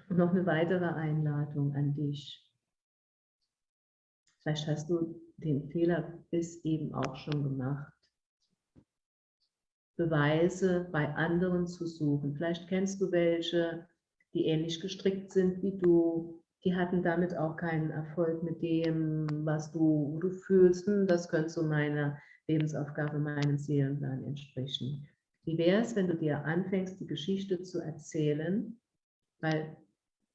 Und noch eine weitere Einladung an dich. Vielleicht hast du den Fehler bis eben auch schon gemacht. Beweise bei anderen zu suchen. Vielleicht kennst du welche, die ähnlich gestrickt sind wie du. Die hatten damit auch keinen Erfolg mit dem, was du, du fühlst. Hm, das könnte so meiner Lebensaufgabe, meinem Seelenplan entsprechen. Wie wäre es, wenn du dir anfängst, die Geschichte zu erzählen? Weil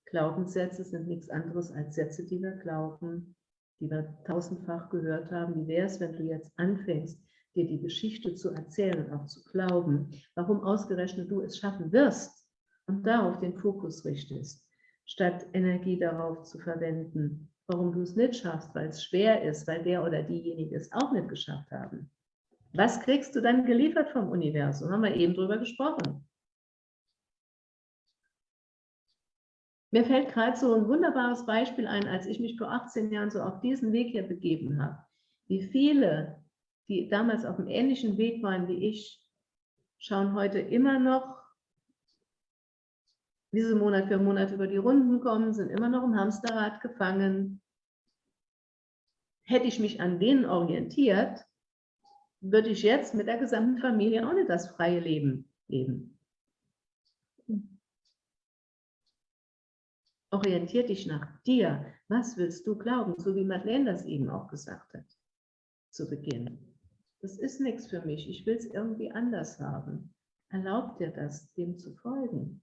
Glaubenssätze sind nichts anderes als Sätze, die wir glauben, die wir tausendfach gehört haben. Wie wäre es, wenn du jetzt anfängst, dir die Geschichte zu erzählen und auch zu glauben, warum ausgerechnet du es schaffen wirst und darauf den Fokus richtest, statt Energie darauf zu verwenden, warum du es nicht schaffst, weil es schwer ist, weil der oder diejenige es auch nicht geschafft haben. Was kriegst du dann geliefert vom Universum? Haben wir eben drüber gesprochen. Mir fällt gerade so ein wunderbares Beispiel ein, als ich mich vor 18 Jahren so auf diesen Weg hier begeben habe. Wie viele, die damals auf einem ähnlichen Weg waren wie ich, schauen heute immer noch, wie sie Monat für Monat über die Runden kommen, sind immer noch im Hamsterrad gefangen. Hätte ich mich an denen orientiert, würde ich jetzt mit der gesamten Familie auch nicht das freie Leben leben. Orientier dich nach dir. Was willst du glauben? So wie Madeleine das eben auch gesagt hat zu Beginn. Das ist nichts für mich. Ich will es irgendwie anders haben. Erlaub dir das, dem zu folgen.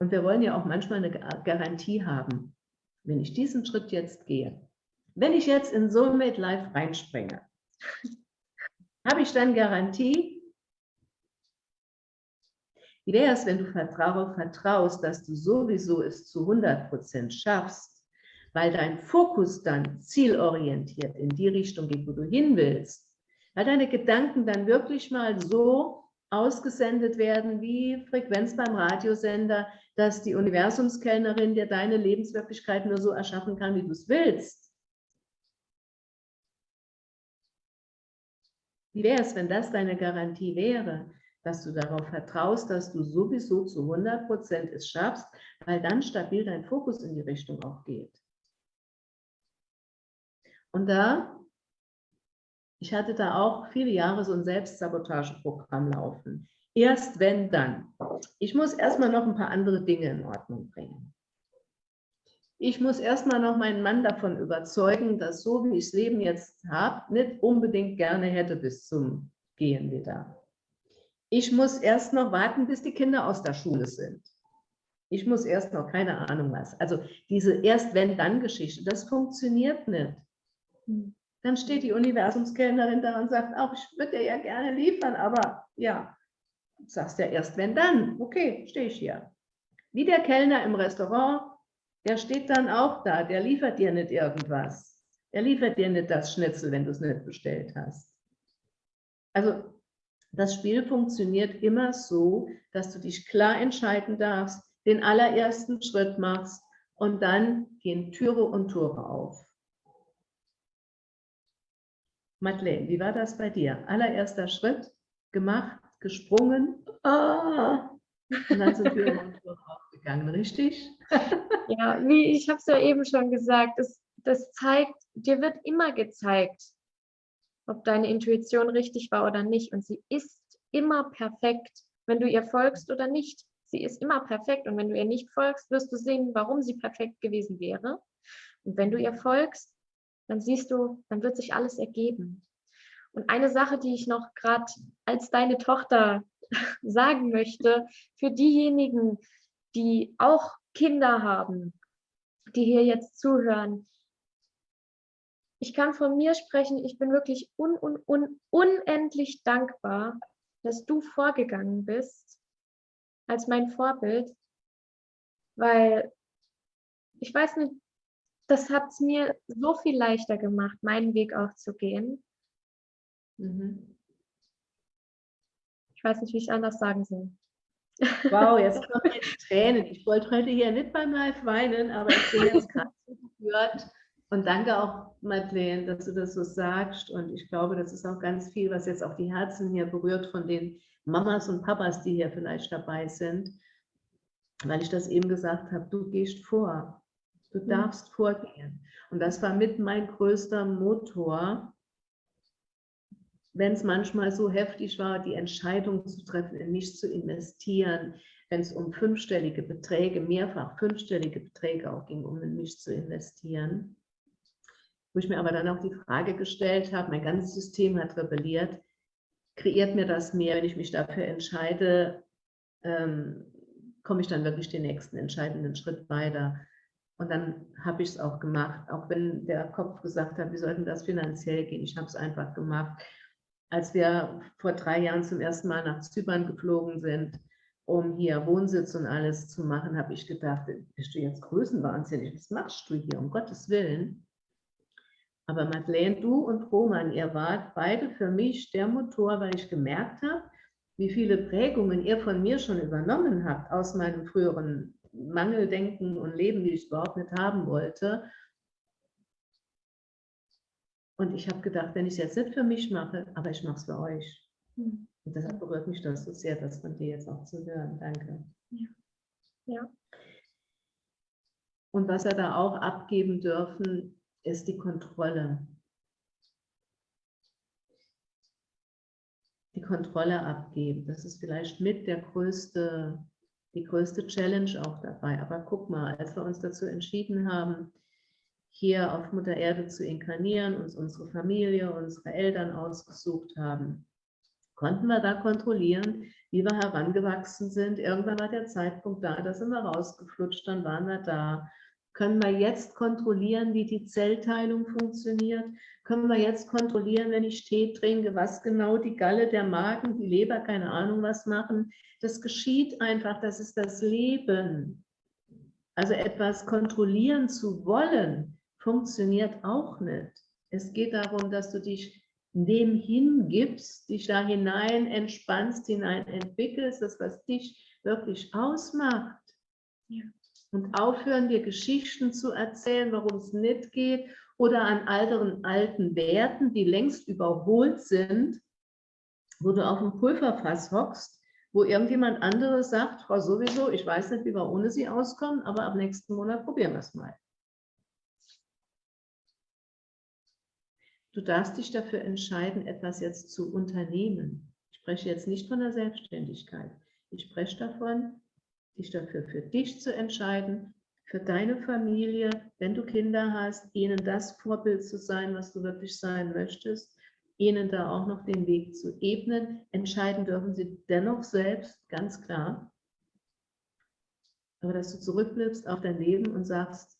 Und wir wollen ja auch manchmal eine Garantie haben. Wenn ich diesen Schritt jetzt gehe, wenn ich jetzt in Soulmate Life reinspringe, habe ich dann Garantie? Wie wäre es, wenn du darauf vertraust, dass du sowieso es zu 100% schaffst, weil dein Fokus dann zielorientiert in die Richtung geht, wo du hin willst, weil deine Gedanken dann wirklich mal so ausgesendet werden wie Frequenz beim Radiosender, dass die Universumskellnerin dir deine Lebenswirklichkeit nur so erschaffen kann, wie du es willst. Wie wäre es, wenn das deine Garantie wäre, dass du darauf vertraust, dass du sowieso zu 100 Prozent es schaffst, weil dann stabil dein Fokus in die Richtung auch geht. Und da, ich hatte da auch viele Jahre so ein Selbstsabotageprogramm laufen. Erst wenn, dann. Ich muss erstmal noch ein paar andere Dinge in Ordnung bringen. Ich muss erstmal noch meinen Mann davon überzeugen, dass so wie ich das Leben jetzt habe, nicht unbedingt gerne hätte bis zum Gehen wieder. Ich muss erst noch warten, bis die Kinder aus der Schule sind. Ich muss erst noch, keine Ahnung was. Also diese Erst-Wenn-Dann-Geschichte, das funktioniert nicht. Dann steht die Universumskellnerin da und sagt, auch ich würde dir ja gerne liefern, aber ja, du sagst ja erst wenn dann. Okay, stehe ich hier. Wie der Kellner im Restaurant, der steht dann auch da, der liefert dir nicht irgendwas. Der liefert dir nicht das Schnitzel, wenn du es nicht bestellt hast. Also das Spiel funktioniert immer so, dass du dich klar entscheiden darfst, den allerersten Schritt machst und dann gehen Türe und Tore auf. Madeleine, wie war das bei dir? Allererster Schritt, gemacht, gesprungen, ah, und dann sind Tore aufgegangen, richtig? Ja, wie ich habe es ja eben schon gesagt, das, das zeigt, dir wird immer gezeigt, ob deine Intuition richtig war oder nicht. Und sie ist immer perfekt, wenn du ihr folgst oder nicht. Sie ist immer perfekt. Und wenn du ihr nicht folgst, wirst du sehen, warum sie perfekt gewesen wäre. Und wenn du ihr folgst, dann siehst du, dann wird sich alles ergeben. Und eine Sache, die ich noch gerade als deine Tochter sagen möchte, für diejenigen, die auch Kinder haben, die hier jetzt zuhören, ich kann von mir sprechen, ich bin wirklich un, un, un, unendlich dankbar, dass du vorgegangen bist als mein Vorbild, weil ich weiß nicht, das hat es mir so viel leichter gemacht, meinen Weg auch zu gehen. Mhm. Ich weiß nicht, wie ich anders sagen soll. Wow, jetzt kommen jetzt Tränen. Ich wollte heute hier nicht beim Live weinen, aber ich bin jetzt gerade gehört. Und danke auch, Madeleine, dass du das so sagst. Und ich glaube, das ist auch ganz viel, was jetzt auch die Herzen hier berührt von den Mamas und Papas, die hier vielleicht dabei sind. Weil ich das eben gesagt habe, du gehst vor. Du mhm. darfst vorgehen. Und das war mit mein größter Motor, wenn es manchmal so heftig war, die Entscheidung zu treffen, in mich zu investieren, wenn es um fünfstellige Beträge, mehrfach fünfstellige Beträge auch ging, um in mich zu investieren. Wo ich mir aber dann auch die Frage gestellt habe, mein ganzes System hat rebelliert, kreiert mir das mehr, wenn ich mich dafür entscheide, ähm, komme ich dann wirklich den nächsten entscheidenden Schritt weiter. Und dann habe ich es auch gemacht, auch wenn der Kopf gesagt hat, wie sollten das finanziell gehen. Ich habe es einfach gemacht. Als wir vor drei Jahren zum ersten Mal nach Zypern geflogen sind, um hier Wohnsitz und alles zu machen, habe ich gedacht, bist du jetzt größenwahnsinnig? Was machst du hier, um Gottes Willen? Aber Madeleine, du und Roman, ihr wart beide für mich der Motor, weil ich gemerkt habe, wie viele Prägungen ihr von mir schon übernommen habt aus meinem früheren Mangeldenken und Leben, die ich überhaupt nicht haben wollte. Und ich habe gedacht, wenn ich es jetzt nicht für mich mache, aber ich mache es für euch. Mhm. Und deshalb berührt mich das so sehr, das von dir jetzt auch zu hören. Danke. Ja. ja. Und was wir da auch abgeben dürfen, ist die Kontrolle. Die Kontrolle abgeben. Das ist vielleicht mit der größte, die größte Challenge auch dabei. Aber guck mal, als wir uns dazu entschieden haben, hier auf Mutter Erde zu inkarnieren, uns unsere Familie, unsere Eltern ausgesucht haben, konnten wir da kontrollieren, wie wir herangewachsen sind. Irgendwann war der Zeitpunkt da, da sind wir rausgeflutscht, dann waren wir da. Können wir jetzt kontrollieren, wie die Zellteilung funktioniert? Können wir jetzt kontrollieren, wenn ich Tee trinke, was genau die Galle, der Magen, die Leber, keine Ahnung was machen? Das geschieht einfach, das ist das Leben. Also etwas kontrollieren zu wollen, funktioniert auch nicht. Es geht darum, dass du dich dem hingibst, dich da hinein entspannst, hinein entwickelst, das, was dich wirklich ausmacht. Ja. Und aufhören, dir Geschichten zu erzählen, warum es nicht geht, oder an alteren alten Werten, die längst überholt sind, wo du auf dem Pulverfass hockst, wo irgendjemand anderes sagt, Frau sowieso, ich weiß nicht, wie wir ohne sie auskommen, aber ab nächsten Monat probieren wir es mal. Du darfst dich dafür entscheiden, etwas jetzt zu unternehmen. Ich spreche jetzt nicht von der Selbstständigkeit. Ich spreche davon, dich dafür für dich zu entscheiden, für deine Familie, wenn du Kinder hast, ihnen das Vorbild zu sein, was du wirklich sein möchtest, ihnen da auch noch den Weg zu ebnen. Entscheiden dürfen sie dennoch selbst, ganz klar. Aber dass du zurückblickst auf dein Leben und sagst,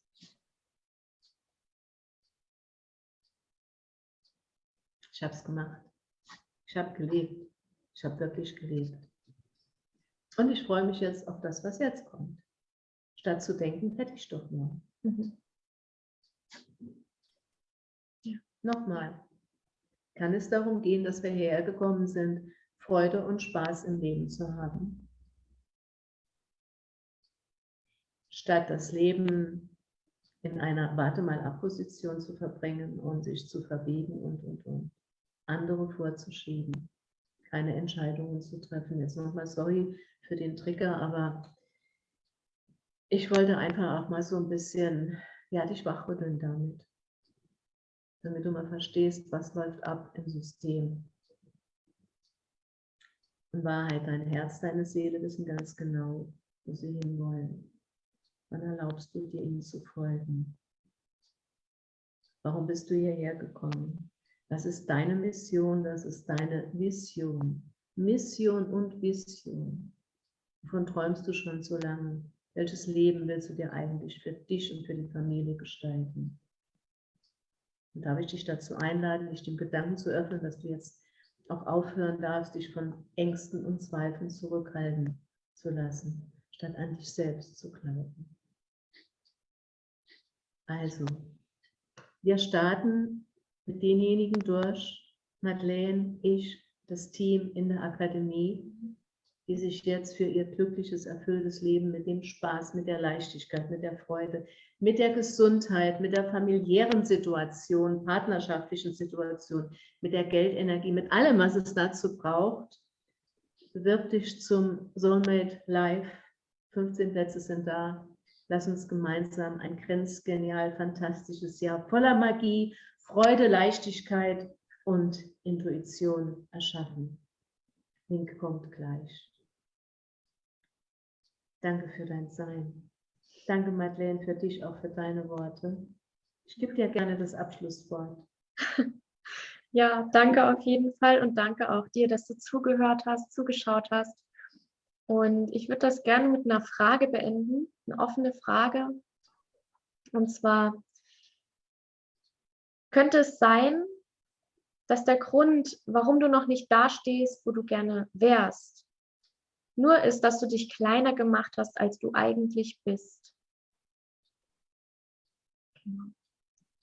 Ich habe es gemacht. Ich habe gelebt. Ich habe wirklich gelebt. Und ich freue mich jetzt auf das, was jetzt kommt. Statt zu denken, hätte ich doch nur. Mhm. Ja. Nochmal. Kann es darum gehen, dass wir hergekommen sind, Freude und Spaß im Leben zu haben? Statt das Leben in einer Warte mal ab Position zu verbringen und sich zu verbiegen und, und, und andere vorzuschieben, keine Entscheidungen zu treffen. Jetzt nochmal sorry für den Trigger, aber ich wollte einfach auch mal so ein bisschen, ja, dich wachrütteln damit, damit du mal verstehst, was läuft ab im System. In Wahrheit, dein Herz, deine Seele wissen ganz genau, wo sie hinwollen. Wann erlaubst du dir, ihnen zu folgen? Warum bist du hierher gekommen? Das ist deine Mission, das ist deine Vision. Mission und Vision. Wovon träumst du schon so lange? Welches Leben willst du dir eigentlich für dich und für die Familie gestalten? Und darf ich dich dazu einladen, dich dem Gedanken zu öffnen, dass du jetzt auch aufhören darfst, dich von Ängsten und Zweifeln zurückhalten zu lassen, statt an dich selbst zu glauben. Also, wir starten mit denjenigen durch, Madeleine, ich, das Team in der Akademie, die sich jetzt für ihr glückliches, erfülltes Leben mit dem Spaß, mit der Leichtigkeit, mit der Freude, mit der Gesundheit, mit der familiären Situation, partnerschaftlichen Situation, mit der Geldenergie, mit allem, was es dazu braucht, bewirb dich zum Soulmate Live. 15 Plätze sind da. Lass uns gemeinsam ein grenzgenial, fantastisches Jahr voller Magie, Freude, Leichtigkeit und Intuition erschaffen. Link kommt gleich. Danke für dein Sein. Danke, Madeleine, für dich, auch für deine Worte. Ich gebe dir gerne das Abschlusswort. Ja, danke auf jeden Fall und danke auch dir, dass du zugehört hast, zugeschaut hast. Und ich würde das gerne mit einer Frage beenden, eine offene Frage. Und zwar, könnte es sein, dass der Grund, warum du noch nicht da stehst, wo du gerne wärst, nur ist, dass du dich kleiner gemacht hast, als du eigentlich bist. Genau.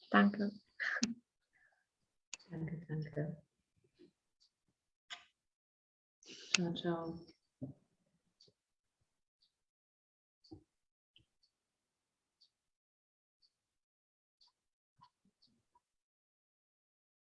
Danke. Danke, danke. Ciao, ciao.